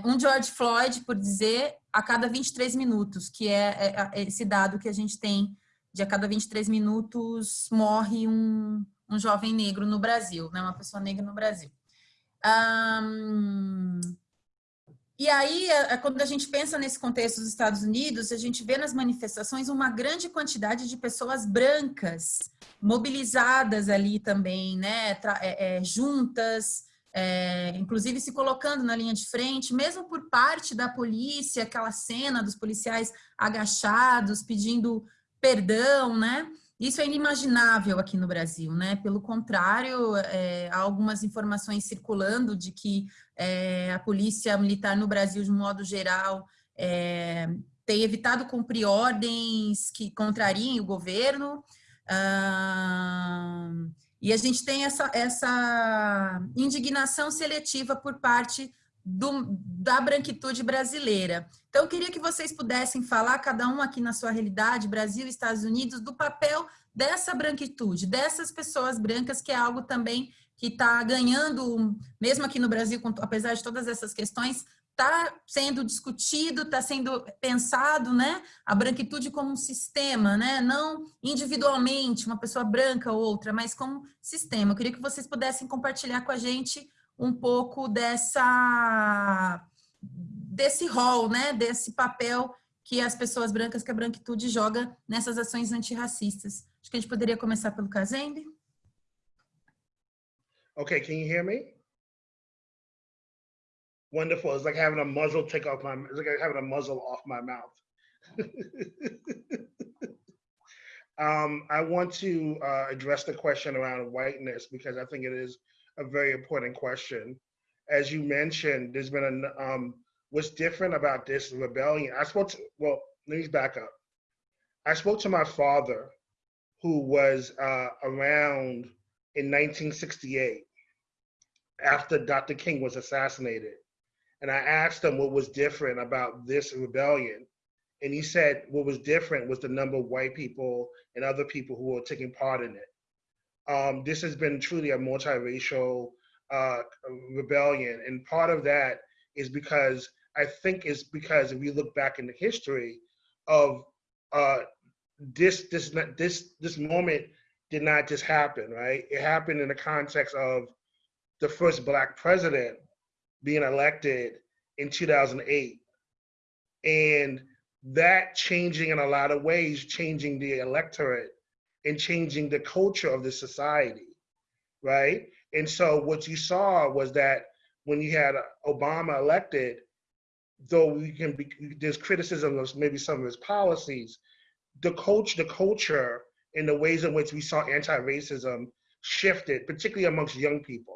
[SPEAKER 4] um George Floyd, por dizer, a cada 23 minutos, que é, é, é esse dado que a gente tem de a cada 23 minutos morre um, um jovem negro no Brasil, né? uma pessoa negra no Brasil. Um, e aí, é, é, quando a gente pensa nesse contexto dos Estados Unidos, a gente vê nas manifestações uma grande quantidade de pessoas brancas mobilizadas ali também, né, é, é, juntas, é, inclusive se colocando na linha de frente, mesmo por parte da polícia, aquela cena dos policiais agachados, pedindo perdão, né? Isso é inimaginável aqui no Brasil, né? Pelo contrário, é, há algumas informações circulando de que é, a polícia militar no Brasil, de modo geral, é, tem evitado cumprir ordens que contrariem o governo. Ah, e a gente tem essa, essa indignação seletiva por parte do, da branquitude brasileira. Então, eu queria que vocês pudessem falar, cada um aqui na sua realidade, Brasil Estados Unidos, do papel dessa branquitude, dessas pessoas brancas, que é algo também que está ganhando, mesmo aqui no Brasil, apesar de todas essas questões, está sendo discutido, está sendo pensado, né? A branquitude como um sistema, né? Não individualmente, uma pessoa branca ou outra, mas como sistema. Eu queria que vocês pudessem compartilhar com a gente um pouco dessa desse rol, né? Desse papel que as pessoas brancas, que a branquitude joga nessas ações antirracistas. Acho que a gente poderia começar pelo Kazembe.
[SPEAKER 5] Okay, can you hear me? Wonderful. It's like having a muzzle take off my, it's like having a muzzle off my mouth. um, I want to uh, address the question around whiteness because I think it is a very important question. As you mentioned, there's been a, um, what's different about this rebellion. I spoke to, well, let me back up. I spoke to my father who was uh, around in 1968 after Dr. King was assassinated and I asked him what was different about this rebellion. And he said what was different was the number of white people and other people who were taking part in it. Um, this has been truly a multiracial uh, rebellion. And part of that is because I think it's because if we look back in the history of uh, this, this, this, this moment did not just happen, right? It happened in the context of the first black president being elected in 2008. And that changing in a lot of ways, changing the electorate and changing the culture of the society, right? And so what you saw was that when you had Obama elected, though we can be, there's criticism of maybe some of his policies, the coach, the culture and the ways in which we saw anti-racism shifted, particularly amongst young people.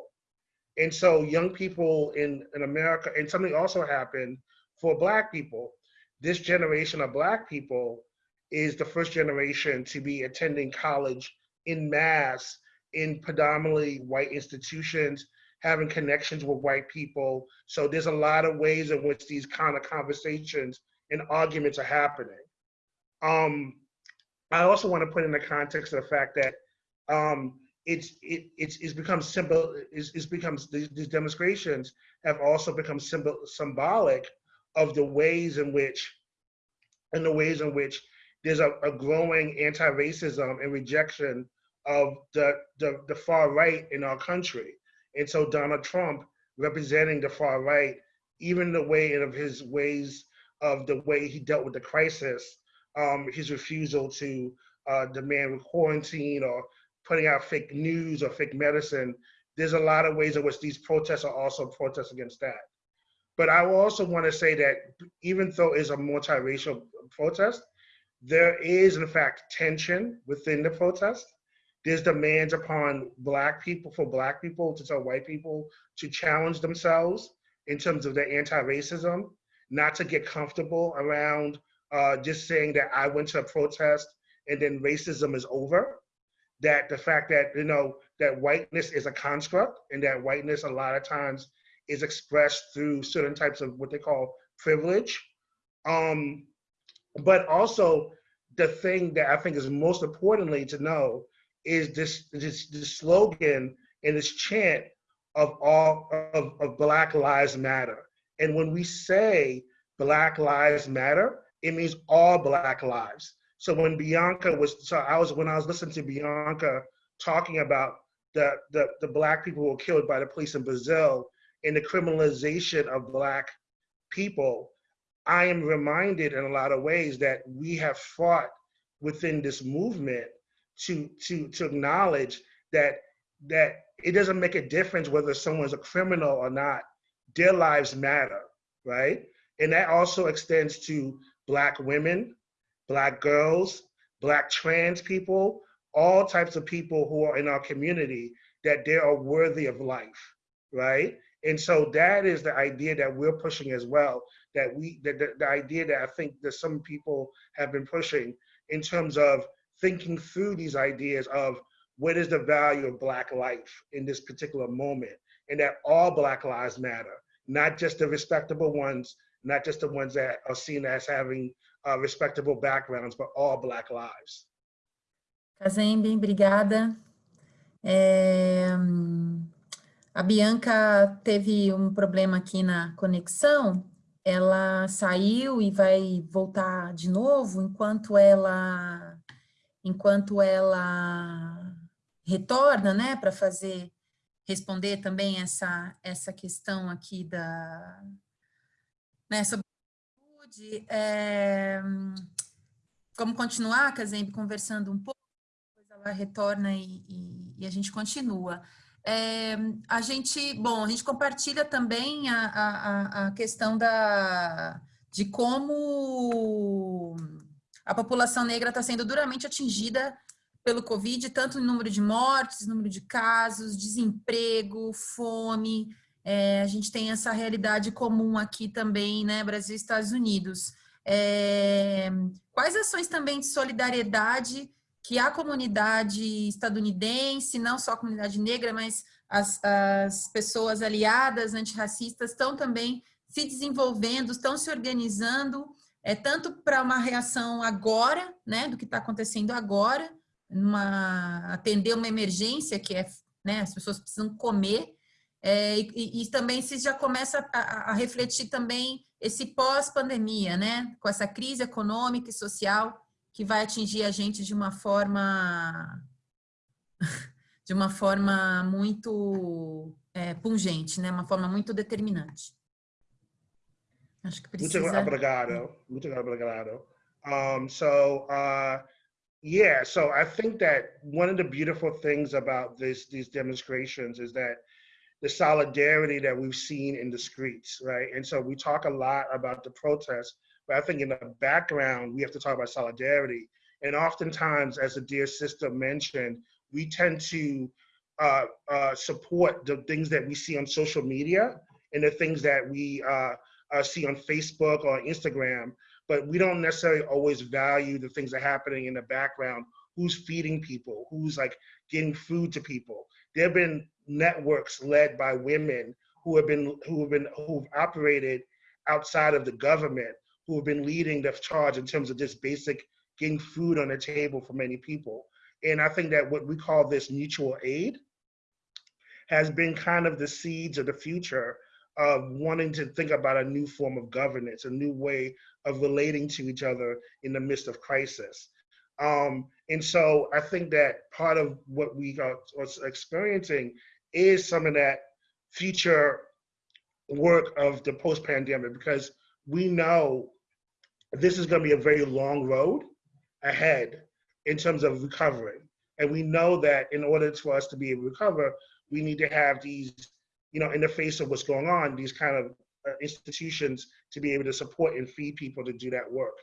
[SPEAKER 5] And so young people in, in America, and something also happened for black people. This generation of black people is the first generation to be attending college in mass in predominantly white institutions, having connections with white people. So there's a lot of ways in which these kind of conversations and arguments are happening. Um, I also want to put in the context of the fact that um, it's it, it's it's become symbol it's, it's becomes these, these demonstrations have also become symbol symbolic of the ways in which and the ways in which there's a, a growing anti-racism and rejection of the, the the far right in our country. And so donald trump representing the far right even the way of his ways of the way he dealt with the crisis um, his refusal to uh, demand quarantine or putting out fake news or fake medicine. There's a lot of ways in which these protests are also protests against that. But I also want to say that even though it's a multiracial protest, there is in fact tension within the protest. There's demands upon black people for black people to tell white people to challenge themselves in terms of their anti-racism, not to get comfortable around uh, just saying that I went to a protest and then racism is over that the fact that you know that whiteness is a construct and that whiteness a lot of times is expressed through certain types of what they call privilege. Um but also the thing that i think is most importantly to know is this this, this slogan and this chant of all of, of black lives matter. And when we say black lives matter it means all black lives So when Bianca was, so I was, when I was listening to Bianca talking about the, the, the black people who were killed by the police in Brazil and the criminalization of black people, I am reminded in a lot of ways that we have fought within this movement to to to acknowledge that that it doesn't make a difference whether someone's a criminal or not. Their lives matter, right? And that also extends to black women, black girls, black trans people, all types of people who are in our community that they are worthy of life, right? And so that is the idea that we're pushing as well. That we, the, the, the idea that I think that some people have been pushing in terms of thinking through these ideas of what is the value of Black life in this particular moment, and that all Black lives matter, not just the respectable ones, not just the ones that are seen as having uh, respectable backgrounds, but all Black lives.
[SPEAKER 4] Kazembe, obrigada. É, a Bianca teve um problema aqui na conexão, ela saiu e vai voltar de novo enquanto ela enquanto ela retorna, né, para fazer responder também essa essa questão aqui da né, sobre saúde. É, vamos continuar, Kazembe, conversando um pouco, depois ela retorna e, e, e a gente continua. É, a gente, bom, a gente compartilha também a, a, a questão da, de como a população negra está sendo duramente atingida pelo Covid, tanto em número de mortes, número de casos, desemprego, fome. É, a gente tem essa realidade comum aqui também, né, Brasil e Estados Unidos. É, quais ações também de solidariedade que a comunidade estadunidense, não só a comunidade negra, mas as, as pessoas aliadas antirracistas estão também se desenvolvendo, estão se organizando, é tanto para uma reação agora, né, do que está acontecendo agora, uma, atender uma emergência que é, né, as pessoas precisam comer, é, e, e, também se já começa a, a refletir também esse pós-pandemia, né, com essa crise econômica e social que vai atingir a gente de uma forma de uma forma muito é, pungente, né? Uma forma muito determinante. Acho que precisa.
[SPEAKER 5] Muito obrigado. Muito obrigado. Um, so, uh, yeah, so I think that one of the beautiful things about this these demonstrations is that the solidarity that we've seen in the streets, right? And so we talk a lot about the protests, but I think in the background, we have to talk about solidarity. And oftentimes, as the dear sister mentioned, we tend to uh, uh, support the things that we see on social media and the things that we uh, uh see on Facebook or Instagram, but we don't necessarily always value the things that are happening in the background. Who's feeding people? Who's like getting food to people? There have been networks led by women who have been who have been who've operated outside of the government who have been leading the charge in terms of just basic getting food on the table for many people. And I think that what we call this mutual aid has been kind of the seeds of the future of wanting to think about a new form of governance, a new way of relating to each other in the midst of crisis. Um, and so I think that part of what we are, are experiencing is some of that future work of the post-pandemic because we know this is going to be a very long road ahead in terms of recovering. And we know that in order for us to be able to recover, we need to have these, you know, in the face of what's going on, these kind of uh, institutions to be able to support and feed people to do that work.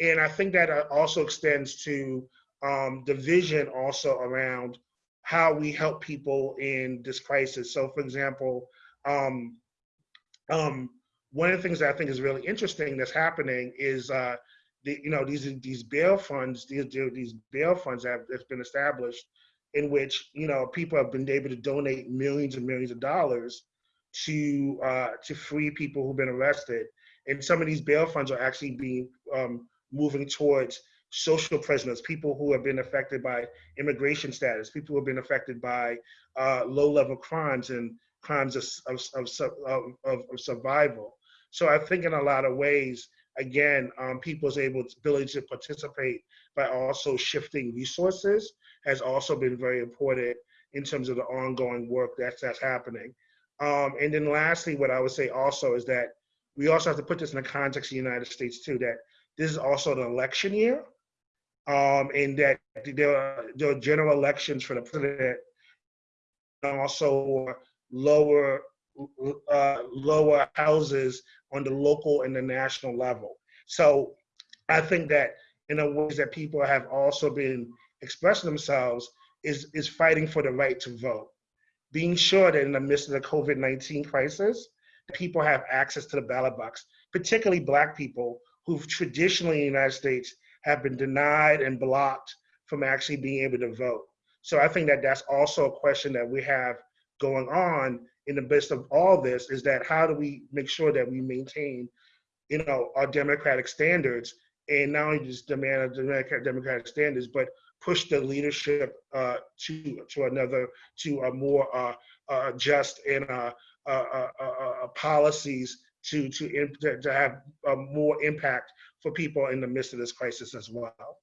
[SPEAKER 5] And I think that uh, also extends to um, the vision also around how we help people in this crisis. So, for example, um, um, one of the things that I think is really interesting that's happening is uh, the, you know these these bail funds these these bail funds have that's been established in which you know people have been able to donate millions and millions of dollars to uh, to free people who've been arrested and some of these bail funds are actually being um, moving towards social prisoners people who have been affected by immigration status people who have been affected by uh, low level crimes and crimes of, of, of, of, survival so I think in a lot of ways, again, um, people's able ability to participate by also shifting resources has also been very important in terms of the ongoing work that's that's happening. Um, and then lastly, what I would say also is that we also have to put this in the context of the United States too, that this is also an election year, um, and that there are, general elections for the president, and also lower uh, lower houses on the local and the national level. So I think that in the ways that people have also been expressing themselves is is fighting for the right to vote, being sure that in the midst of the COVID-19 crisis, people have access to the ballot box, particularly Black people who've traditionally in the United States have been denied and blocked from actually being able to vote. So I think that that's also a question that we have going on in the midst of all this is that how do we make sure that we maintain, you know, our democratic standards and not only just demand democratic standards, but push the leadership uh, to to another to a more uh, uh, just and uh, uh, uh, policies to to to have more impact for people in the midst of this crisis as well.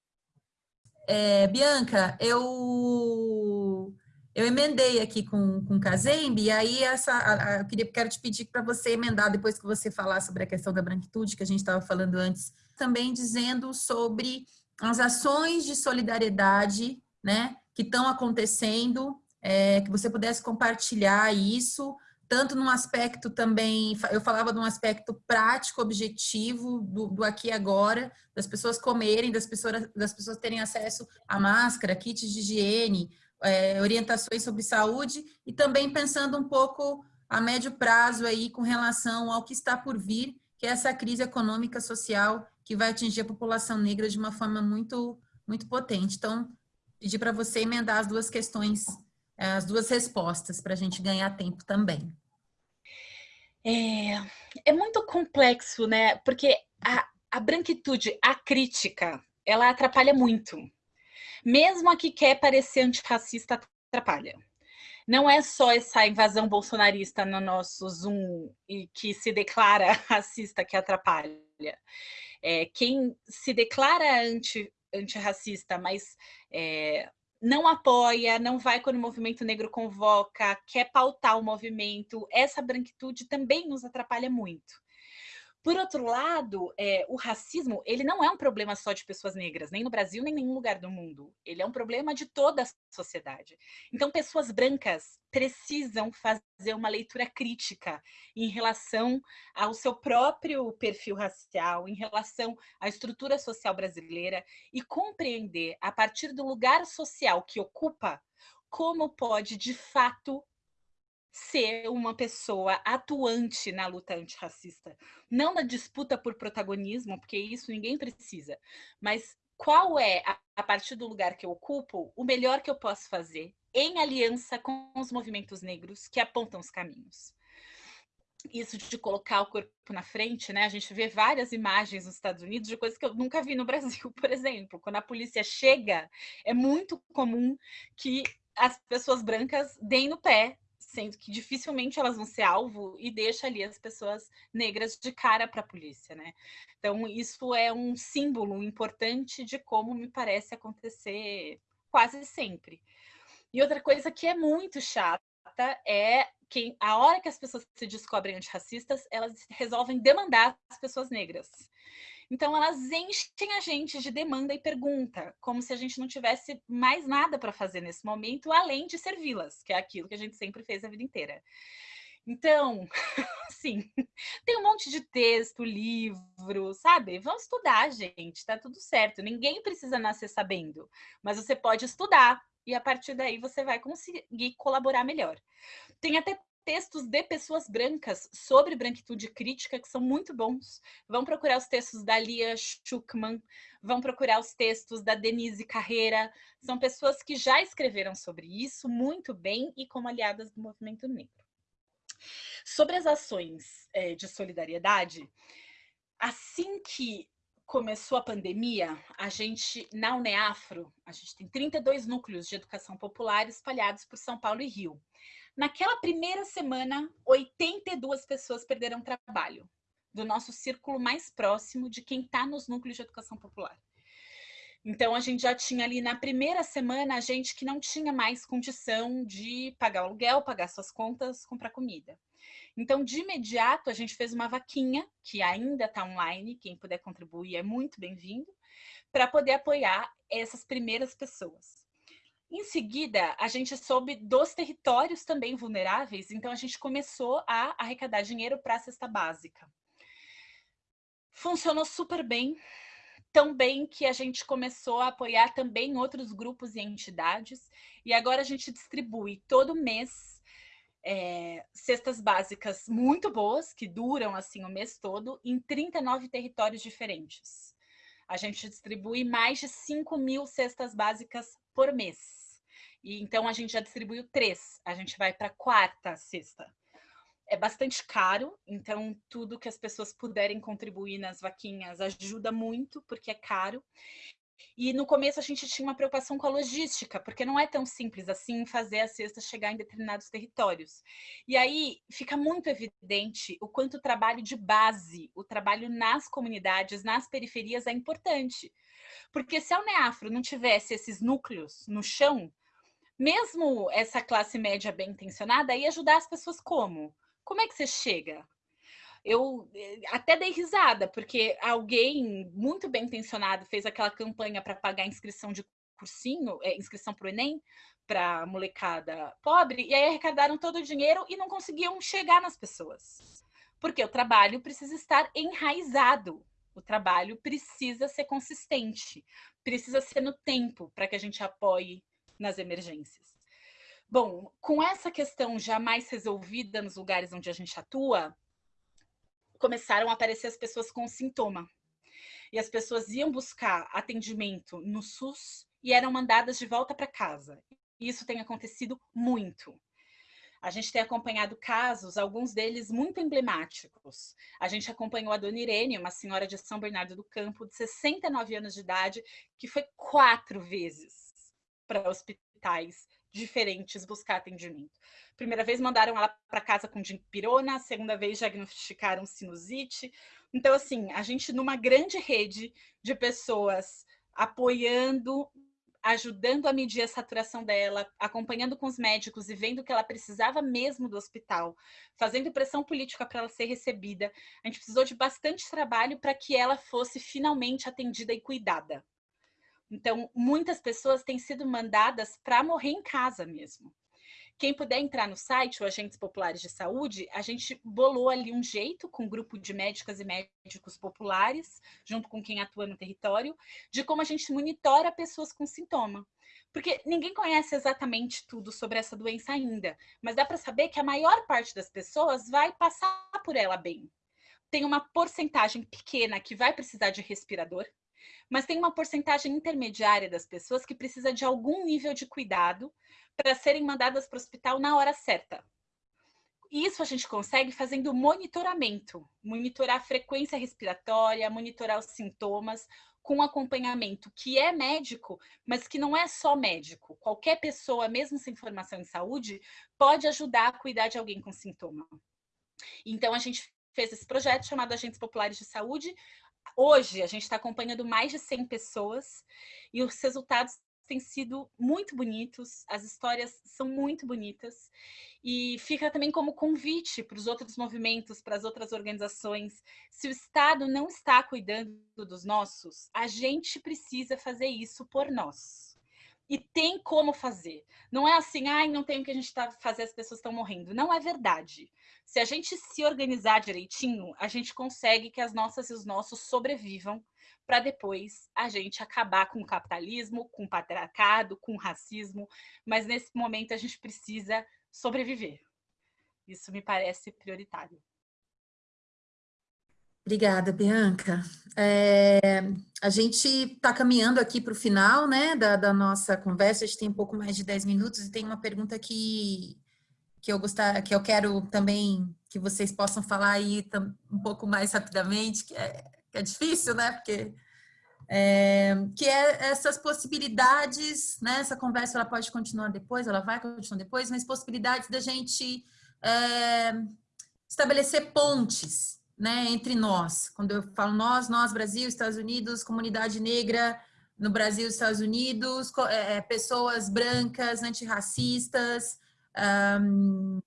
[SPEAKER 4] É, Bianca, eu eu emendei aqui com, com Kazembe, e aí essa, a, a, eu queria, quero te pedir para você emendar, depois que você falar sobre a questão da branquitude, que a gente estava falando antes, também dizendo sobre as ações de solidariedade, né, que estão acontecendo, é, que você pudesse compartilhar isso, tanto num aspecto também, eu falava de um aspecto prático, objetivo, do, do aqui e agora, das pessoas comerem, das pessoas, das pessoas terem acesso a máscara, kits de higiene, é, orientações sobre saúde e também pensando um pouco a médio prazo aí com relação ao que está por vir, que é essa crise econômica social que vai atingir a população negra de uma forma muito muito potente. Então, pedir para você emendar as duas questões, é, as duas respostas para a gente ganhar tempo também.
[SPEAKER 6] É, é muito complexo, né? Porque a, a branquitude, a crítica, ela atrapalha muito. Mesmo a que quer parecer antirracista atrapalha. Não é só essa invasão bolsonarista no nosso Zoom e que se declara racista que atrapalha. É, quem se declara anti, antirracista, mas é, não apoia, não vai quando o movimento negro convoca, quer pautar o movimento, essa branquitude também nos atrapalha muito. Por outro lado, é, o racismo, ele não é um problema só de pessoas negras, nem no Brasil, nem em nenhum lugar do mundo. Ele é um problema de toda a sociedade. Então, pessoas brancas precisam fazer uma leitura crítica em relação ao seu próprio perfil racial, em relação à estrutura social brasileira e compreender, a partir do lugar social que ocupa, como pode, de fato, ser uma pessoa atuante na luta antirracista. Não na disputa por protagonismo, porque isso ninguém precisa, mas qual é, a partir do lugar que eu ocupo, o melhor que eu posso fazer em aliança com os movimentos negros que apontam os caminhos. Isso de colocar o corpo na frente, né? A gente vê várias imagens nos Estados Unidos de coisas que eu nunca vi no Brasil, por exemplo. Quando a polícia chega, é muito comum que as pessoas brancas deem no pé sendo que dificilmente elas vão ser alvo e deixa ali as pessoas negras de cara para a polícia, né? Então, isso é um símbolo importante de como me parece acontecer quase sempre. E outra coisa que é muito chata é que a hora que as pessoas se descobrem antirracistas, elas resolvem demandar as pessoas negras. Então, elas enchem a gente de demanda e pergunta, como se a gente não tivesse mais nada para fazer nesse momento, além de servi-las, que é aquilo que a gente sempre fez a vida inteira. Então, sim, tem um monte de texto, livro, sabe? Vamos estudar, gente, tá tudo certo. Ninguém precisa nascer sabendo, mas você pode estudar e a partir daí você vai conseguir colaborar melhor. Tem até textos de pessoas brancas sobre branquitude crítica que são muito bons. Vão procurar os textos da Lia Schuckman, vão procurar os textos da Denise Carreira. São pessoas que já escreveram sobre isso muito bem e como aliadas do movimento negro. Sobre as ações é, de solidariedade, assim que começou a pandemia, a gente, na Uneafro, a gente tem 32 núcleos de educação popular espalhados por São Paulo e Rio. Naquela primeira semana, 82 pessoas perderam trabalho. do nosso círculo mais próximo de quem está nos núcleos de educação popular. Então, a gente já tinha ali na primeira semana a gente que não tinha mais condição de pagar o aluguel, pagar suas contas, comprar comida. Então, de imediato, a gente fez uma vaquinha, que ainda está online, quem puder contribuir é muito bem-vindo, para poder apoiar essas primeiras pessoas. Em seguida, a gente soube dos territórios também vulneráveis, então a gente começou a arrecadar dinheiro para a cesta básica. Funcionou super bem, tão bem que a gente começou a apoiar também outros grupos e entidades, e agora a gente distribui todo mês é, cestas básicas muito boas, que duram assim o mês todo, em 39 territórios diferentes. A gente distribui mais de 5 mil cestas básicas por mês. E então a gente já distribuiu três, a gente vai para quarta cesta é bastante caro, então tudo que as pessoas puderem contribuir nas vaquinhas ajuda muito, porque é caro. E no começo a gente tinha uma preocupação com a logística, porque não é tão simples assim fazer a cesta chegar em determinados territórios. E aí fica muito evidente o quanto o trabalho de base, o trabalho nas comunidades, nas periferias é importante. Porque se a Uneafro não tivesse esses núcleos no chão, mesmo essa classe média bem intencionada, ia ajudar as pessoas como? Como é que você chega? Eu eh, até dei risada, porque alguém muito bem intencionado fez aquela campanha para pagar inscrição de cursinho, é, inscrição para o Enem, para molecada pobre, e aí arrecadaram todo o dinheiro e não conseguiam chegar nas pessoas. Porque o trabalho precisa estar enraizado, o trabalho precisa ser consistente, precisa ser no tempo para que a gente apoie nas emergências. Bom, com essa questão já mais resolvida nos lugares onde a gente atua, começaram a aparecer as pessoas com sintoma. E as pessoas iam buscar atendimento no SUS e eram mandadas de volta para casa. Isso tem acontecido muito. A gente tem acompanhado casos, alguns deles muito emblemáticos. A gente acompanhou a dona Irene, uma senhora de São Bernardo do Campo, de 69 anos de idade, que foi quatro vezes para hospitais diferentes buscar atendimento. Primeira vez mandaram ela para casa com dipirona, segunda vez diagnosticaram sinusite. Então, assim, a gente numa grande rede de pessoas apoiando, ajudando a medir a saturação dela, acompanhando com os médicos e vendo que ela precisava mesmo do hospital, fazendo pressão política para ela ser recebida. A gente precisou de bastante trabalho para que ela fosse finalmente atendida e cuidada. Então, muitas pessoas têm sido mandadas para morrer em casa mesmo. Quem puder entrar no site, o Agentes Populares de Saúde, a gente bolou ali um jeito com um grupo de médicas e médicos populares, junto com quem atua no território, de como a gente monitora pessoas com sintoma. Porque ninguém conhece exatamente tudo sobre essa doença ainda, mas dá para saber que a maior parte das pessoas vai passar por ela bem. Tem uma porcentagem pequena que vai precisar de respirador, mas tem uma porcentagem intermediária das pessoas que precisa de algum nível de cuidado para serem mandadas para o hospital na hora certa. Isso a gente consegue fazendo monitoramento, monitorar a frequência respiratória, monitorar os sintomas, com acompanhamento que é médico, mas que não é só médico. Qualquer pessoa, mesmo sem formação em saúde, pode ajudar a cuidar de alguém com sintoma. Então, a gente fez esse projeto chamado Agentes Populares de Saúde, Hoje, a gente está acompanhando mais de 100 pessoas e os resultados têm sido muito bonitos, as histórias são muito bonitas e fica também como convite para os outros movimentos, para as outras organizações. Se o Estado não está cuidando dos nossos, a gente precisa fazer isso por nós. E tem como fazer. Não é assim, ai, não tem o que a gente está fazer, as pessoas estão morrendo. Não é verdade. Se a gente se organizar direitinho, a gente consegue que as nossas e os nossos sobrevivam para depois a gente acabar com o capitalismo, com o patriarcado, com o racismo. Mas nesse momento a gente precisa sobreviver. Isso me parece prioritário.
[SPEAKER 4] Obrigada, Bianca. É, a gente está caminhando aqui para o final né, da, da, nossa conversa, a gente tem um pouco mais de 10 minutos e tem uma pergunta que, que, eu, gostar, que eu quero também que vocês possam falar aí um pouco mais rapidamente, que é, que é difícil, né? Porque é, que é essas possibilidades, né? Essa conversa ela pode continuar depois, ela vai continuar depois, mas possibilidades da gente é, estabelecer pontes né, entre nós. Quando eu falo nós, nós, Brasil, Estados Unidos, comunidade negra no Brasil Estados Unidos, é, é, pessoas brancas, antirracistas, um,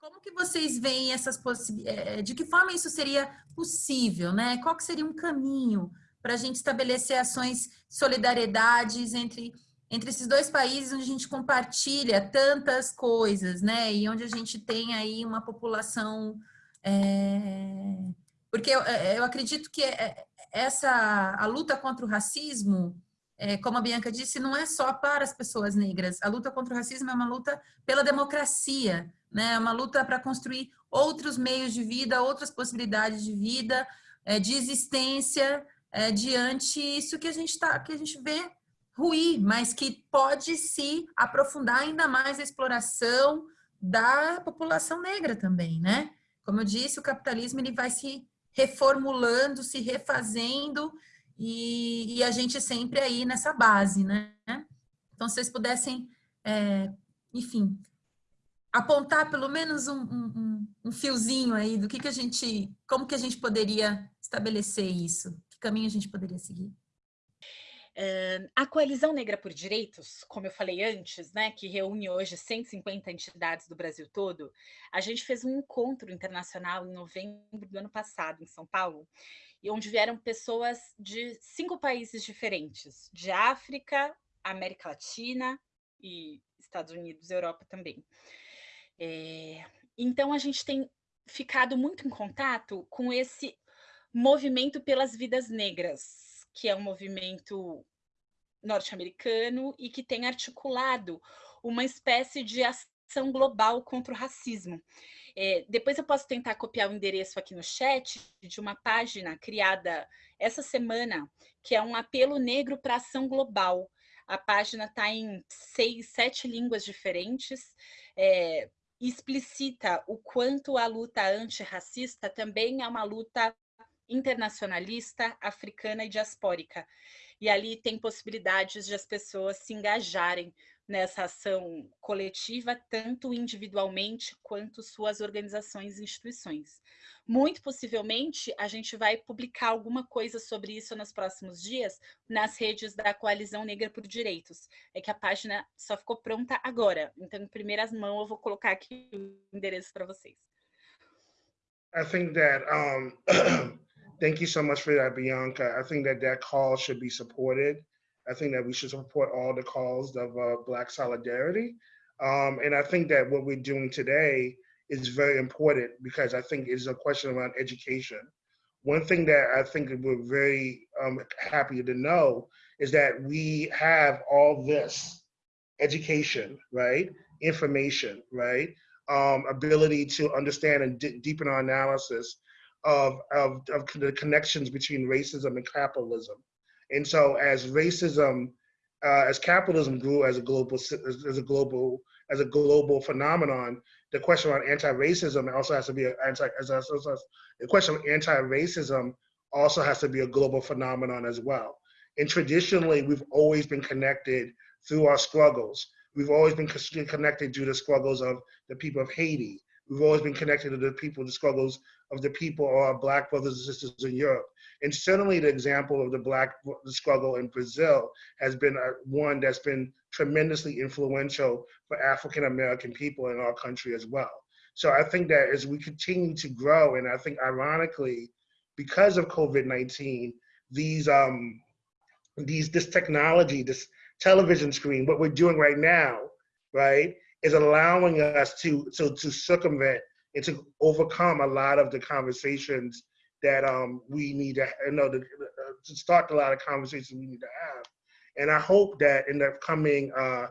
[SPEAKER 4] como que vocês veem essas possibilidades, é, de que forma isso seria possível, né? Qual que seria um caminho para a gente estabelecer ações, solidariedades entre, entre esses dois países onde a gente compartilha tantas coisas, né? E onde a gente tem aí uma população... É, porque eu, é, eu acredito que é, essa a luta contra o racismo, é, como a Bianca disse, não é só para as pessoas negras. A luta contra o racismo é uma luta pela democracia, né? É uma luta para construir outros meios de vida, outras possibilidades de vida, é, de existência é, diante isso que a gente tá, que a gente vê ruir, mas que pode se aprofundar ainda mais a exploração da população negra também, né? Como eu disse, o capitalismo ele vai se reformulando, se refazendo e, e a gente sempre aí nessa base, né? Então, se vocês pudessem, é, enfim, apontar pelo menos um, um, um, fiozinho aí do que, que a gente, como que a gente poderia estabelecer isso? Que caminho a gente poderia seguir?
[SPEAKER 6] A Coalizão Negra por Direitos, como eu falei antes, né, que reúne hoje 150 entidades do Brasil todo, a gente fez um encontro internacional em novembro do ano passado, em São Paulo, e onde vieram pessoas de cinco países diferentes, de África, América Latina e Estados Unidos Europa também. É, então, a gente tem ficado muito em contato com esse movimento pelas vidas negras, que é um movimento norte-americano e que tem articulado uma espécie de ação global contra o racismo. É, depois eu posso tentar copiar o endereço aqui no chat de uma página criada essa semana, que é um apelo negro para ação global. A página está em seis, sete línguas diferentes, é, explicita o quanto a luta antirracista também é uma luta internacionalista, africana e diaspórica. E ali tem possibilidades de as pessoas se engajarem nessa ação coletiva, tanto individualmente quanto suas organizações e instituições. Muito possivelmente, a gente vai publicar alguma coisa sobre isso nos próximos dias nas redes da Coalizão Negra por Direitos. É que a página só ficou pronta agora, então, em primeiras mãos, eu vou colocar aqui o endereço para vocês.
[SPEAKER 5] I think that, um, thank you so much for that, Bianca. I think that that call should be supported. I think that we should support all the calls of uh, Black solidarity. Um, and I think that what we're doing today is very important because I think it's a question around education. One thing that I think we're very um, happy to know is that we have all this education, right? Information, right? Um, ability to understand and deepen our analysis of, of, of the connections between racism and capitalism. And so as racism, uh, as capitalism grew as a global, as a global, as a global phenomenon, the question around anti-racism also has to be a anti, as, as, as, the question of anti-racism also has to be a global phenomenon as well. And traditionally, we've always been connected through our struggles. We've always been connected to the struggles of the people of Haiti. We've always been connected to the people, the struggles of the people or our black brothers and sisters in Europe. And certainly the example of the black struggle in Brazil has been one that's been tremendously influential for African American people in our country as well. So I think that as we continue to grow, and I think ironically, because of COVID-19, these um, these this technology, this television screen, what we're doing right now, right, is allowing us to to to circumvent and to overcome a lot of the conversations that um, we need to you know to, uh, to, start a lot of conversations we need to have. And I hope that in the coming uh,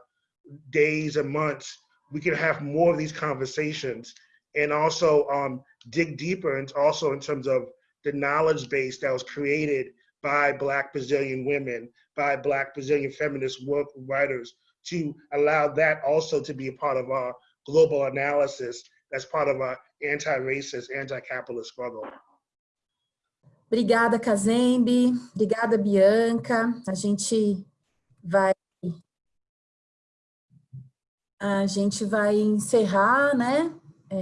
[SPEAKER 5] days and months, we can have more of these conversations and also um, dig deeper and also in terms of the knowledge base that was created by Black Brazilian women, by Black Brazilian feminist work writers, to allow that also to be a part of our global analysis that's part of our anti-racist, anti-capitalist struggle.
[SPEAKER 4] Obrigada, Kazembe. Obrigada, Bianca. A gente vai a gente vai encerrar, né? É,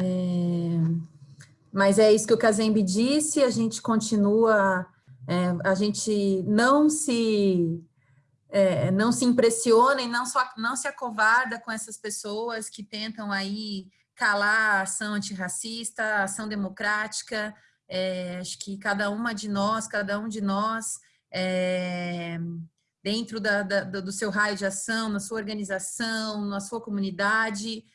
[SPEAKER 4] mas é isso que o Kazembe disse, a gente continua, é, a gente não se é, não se impressiona e não, só, não se acovarda com essas pessoas que tentam aí calar a ação antirracista, a ação democrática, é, acho que cada uma de nós, cada um de nós, é, dentro da, da, do seu raio de ação, na sua organização, na sua comunidade,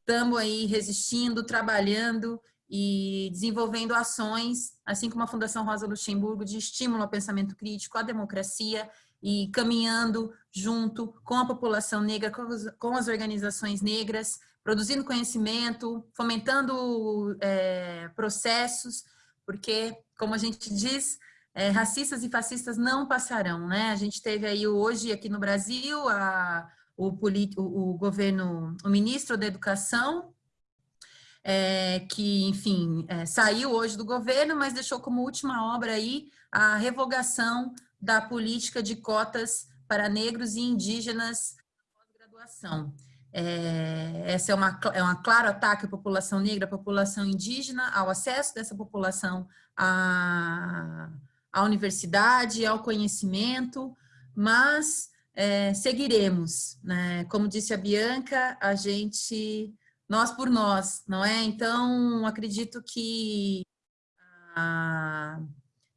[SPEAKER 4] estamos é, aí resistindo, trabalhando e desenvolvendo ações, assim como a Fundação Rosa Luxemburgo, de estímulo ao pensamento crítico, à democracia e caminhando junto com a população negra, com as, com as organizações negras, produzindo conhecimento, fomentando é, processos, porque, como a gente diz, é, racistas e fascistas não passarão, né? A gente teve aí hoje aqui no Brasil a, o, o, o governo, o ministro da Educação, é, que, enfim, é, saiu hoje do governo, mas deixou como última obra aí a revogação da política de cotas para negros e indígenas na pós-graduação. É, essa é uma, é um claro ataque à população negra, à população indígena, ao acesso dessa população à, à universidade, ao conhecimento, mas é, seguiremos, né? Como disse a Bianca, a gente, nós por nós, não é? Então, acredito que a,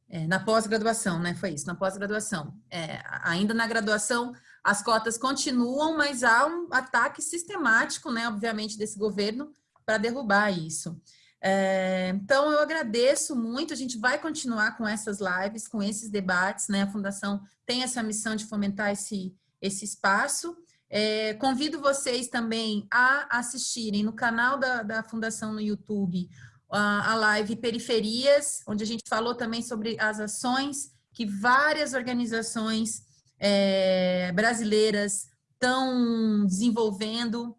[SPEAKER 4] é, na pós-graduação, né? Foi isso, na pós-graduação. É, ainda na graduação, as cotas continuam, mas há um ataque sistemático, né, obviamente, desse governo para derrubar isso. É, então, eu agradeço muito, a gente vai continuar com essas lives, com esses debates, né? A Fundação tem essa missão de fomentar esse, esse espaço. É, convido vocês também a assistirem no canal da, da Fundação no YouTube a live Periferias, onde a gente falou também sobre as ações que várias organizações é, brasileiras estão desenvolvendo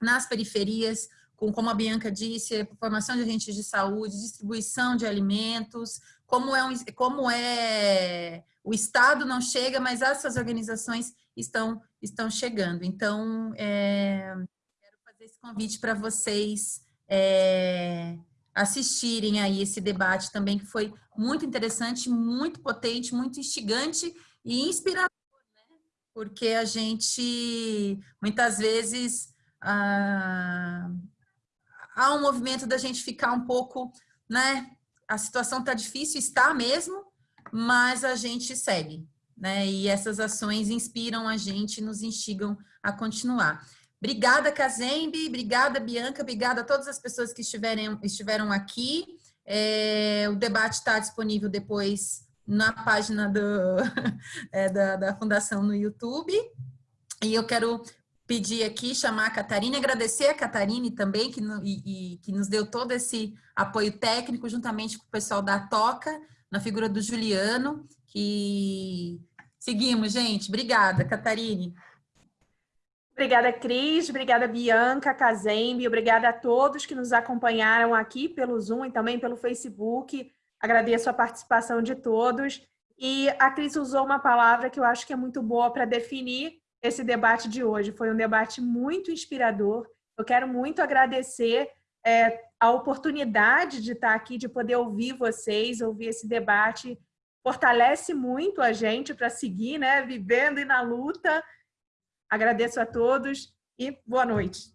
[SPEAKER 4] nas periferias, com, como a Bianca disse, formação de agentes de saúde, distribuição de alimentos, como é, um, como é o Estado não chega, mas essas organizações estão, estão chegando. Então, é, quero fazer esse convite para vocês é, assistirem aí esse debate também, que foi muito interessante, muito potente, muito instigante e inspirador, né? Porque a gente, muitas vezes, ah, há um movimento da gente ficar um pouco, né? A situação está difícil, está mesmo, mas a gente segue, né? E essas ações inspiram a gente, nos instigam a continuar. Obrigada, Kazembe, obrigada, Bianca, obrigada a todas as pessoas que estiverem, estiveram aqui. É, o debate está disponível depois na página do, é, da, da Fundação no YouTube. E eu quero pedir aqui, chamar a Catarina, agradecer a Catarine também, que, no, e, e, que nos deu todo esse apoio técnico, juntamente com o pessoal da Toca, na figura do Juliano, que seguimos, gente. Obrigada, Catarine.
[SPEAKER 1] Obrigada, Cris. Obrigada, Bianca, Kazembe. Obrigada a todos que nos acompanharam aqui pelo Zoom e também pelo Facebook. Agradeço a participação de todos. E a Cris usou uma palavra que eu acho que é muito boa para definir esse debate de hoje. Foi um debate muito inspirador. Eu quero muito agradecer é, a oportunidade de estar aqui, de poder ouvir vocês, ouvir esse debate. Fortalece muito a gente para seguir, né? Vivendo e na luta. Agradeço a todos e boa noite.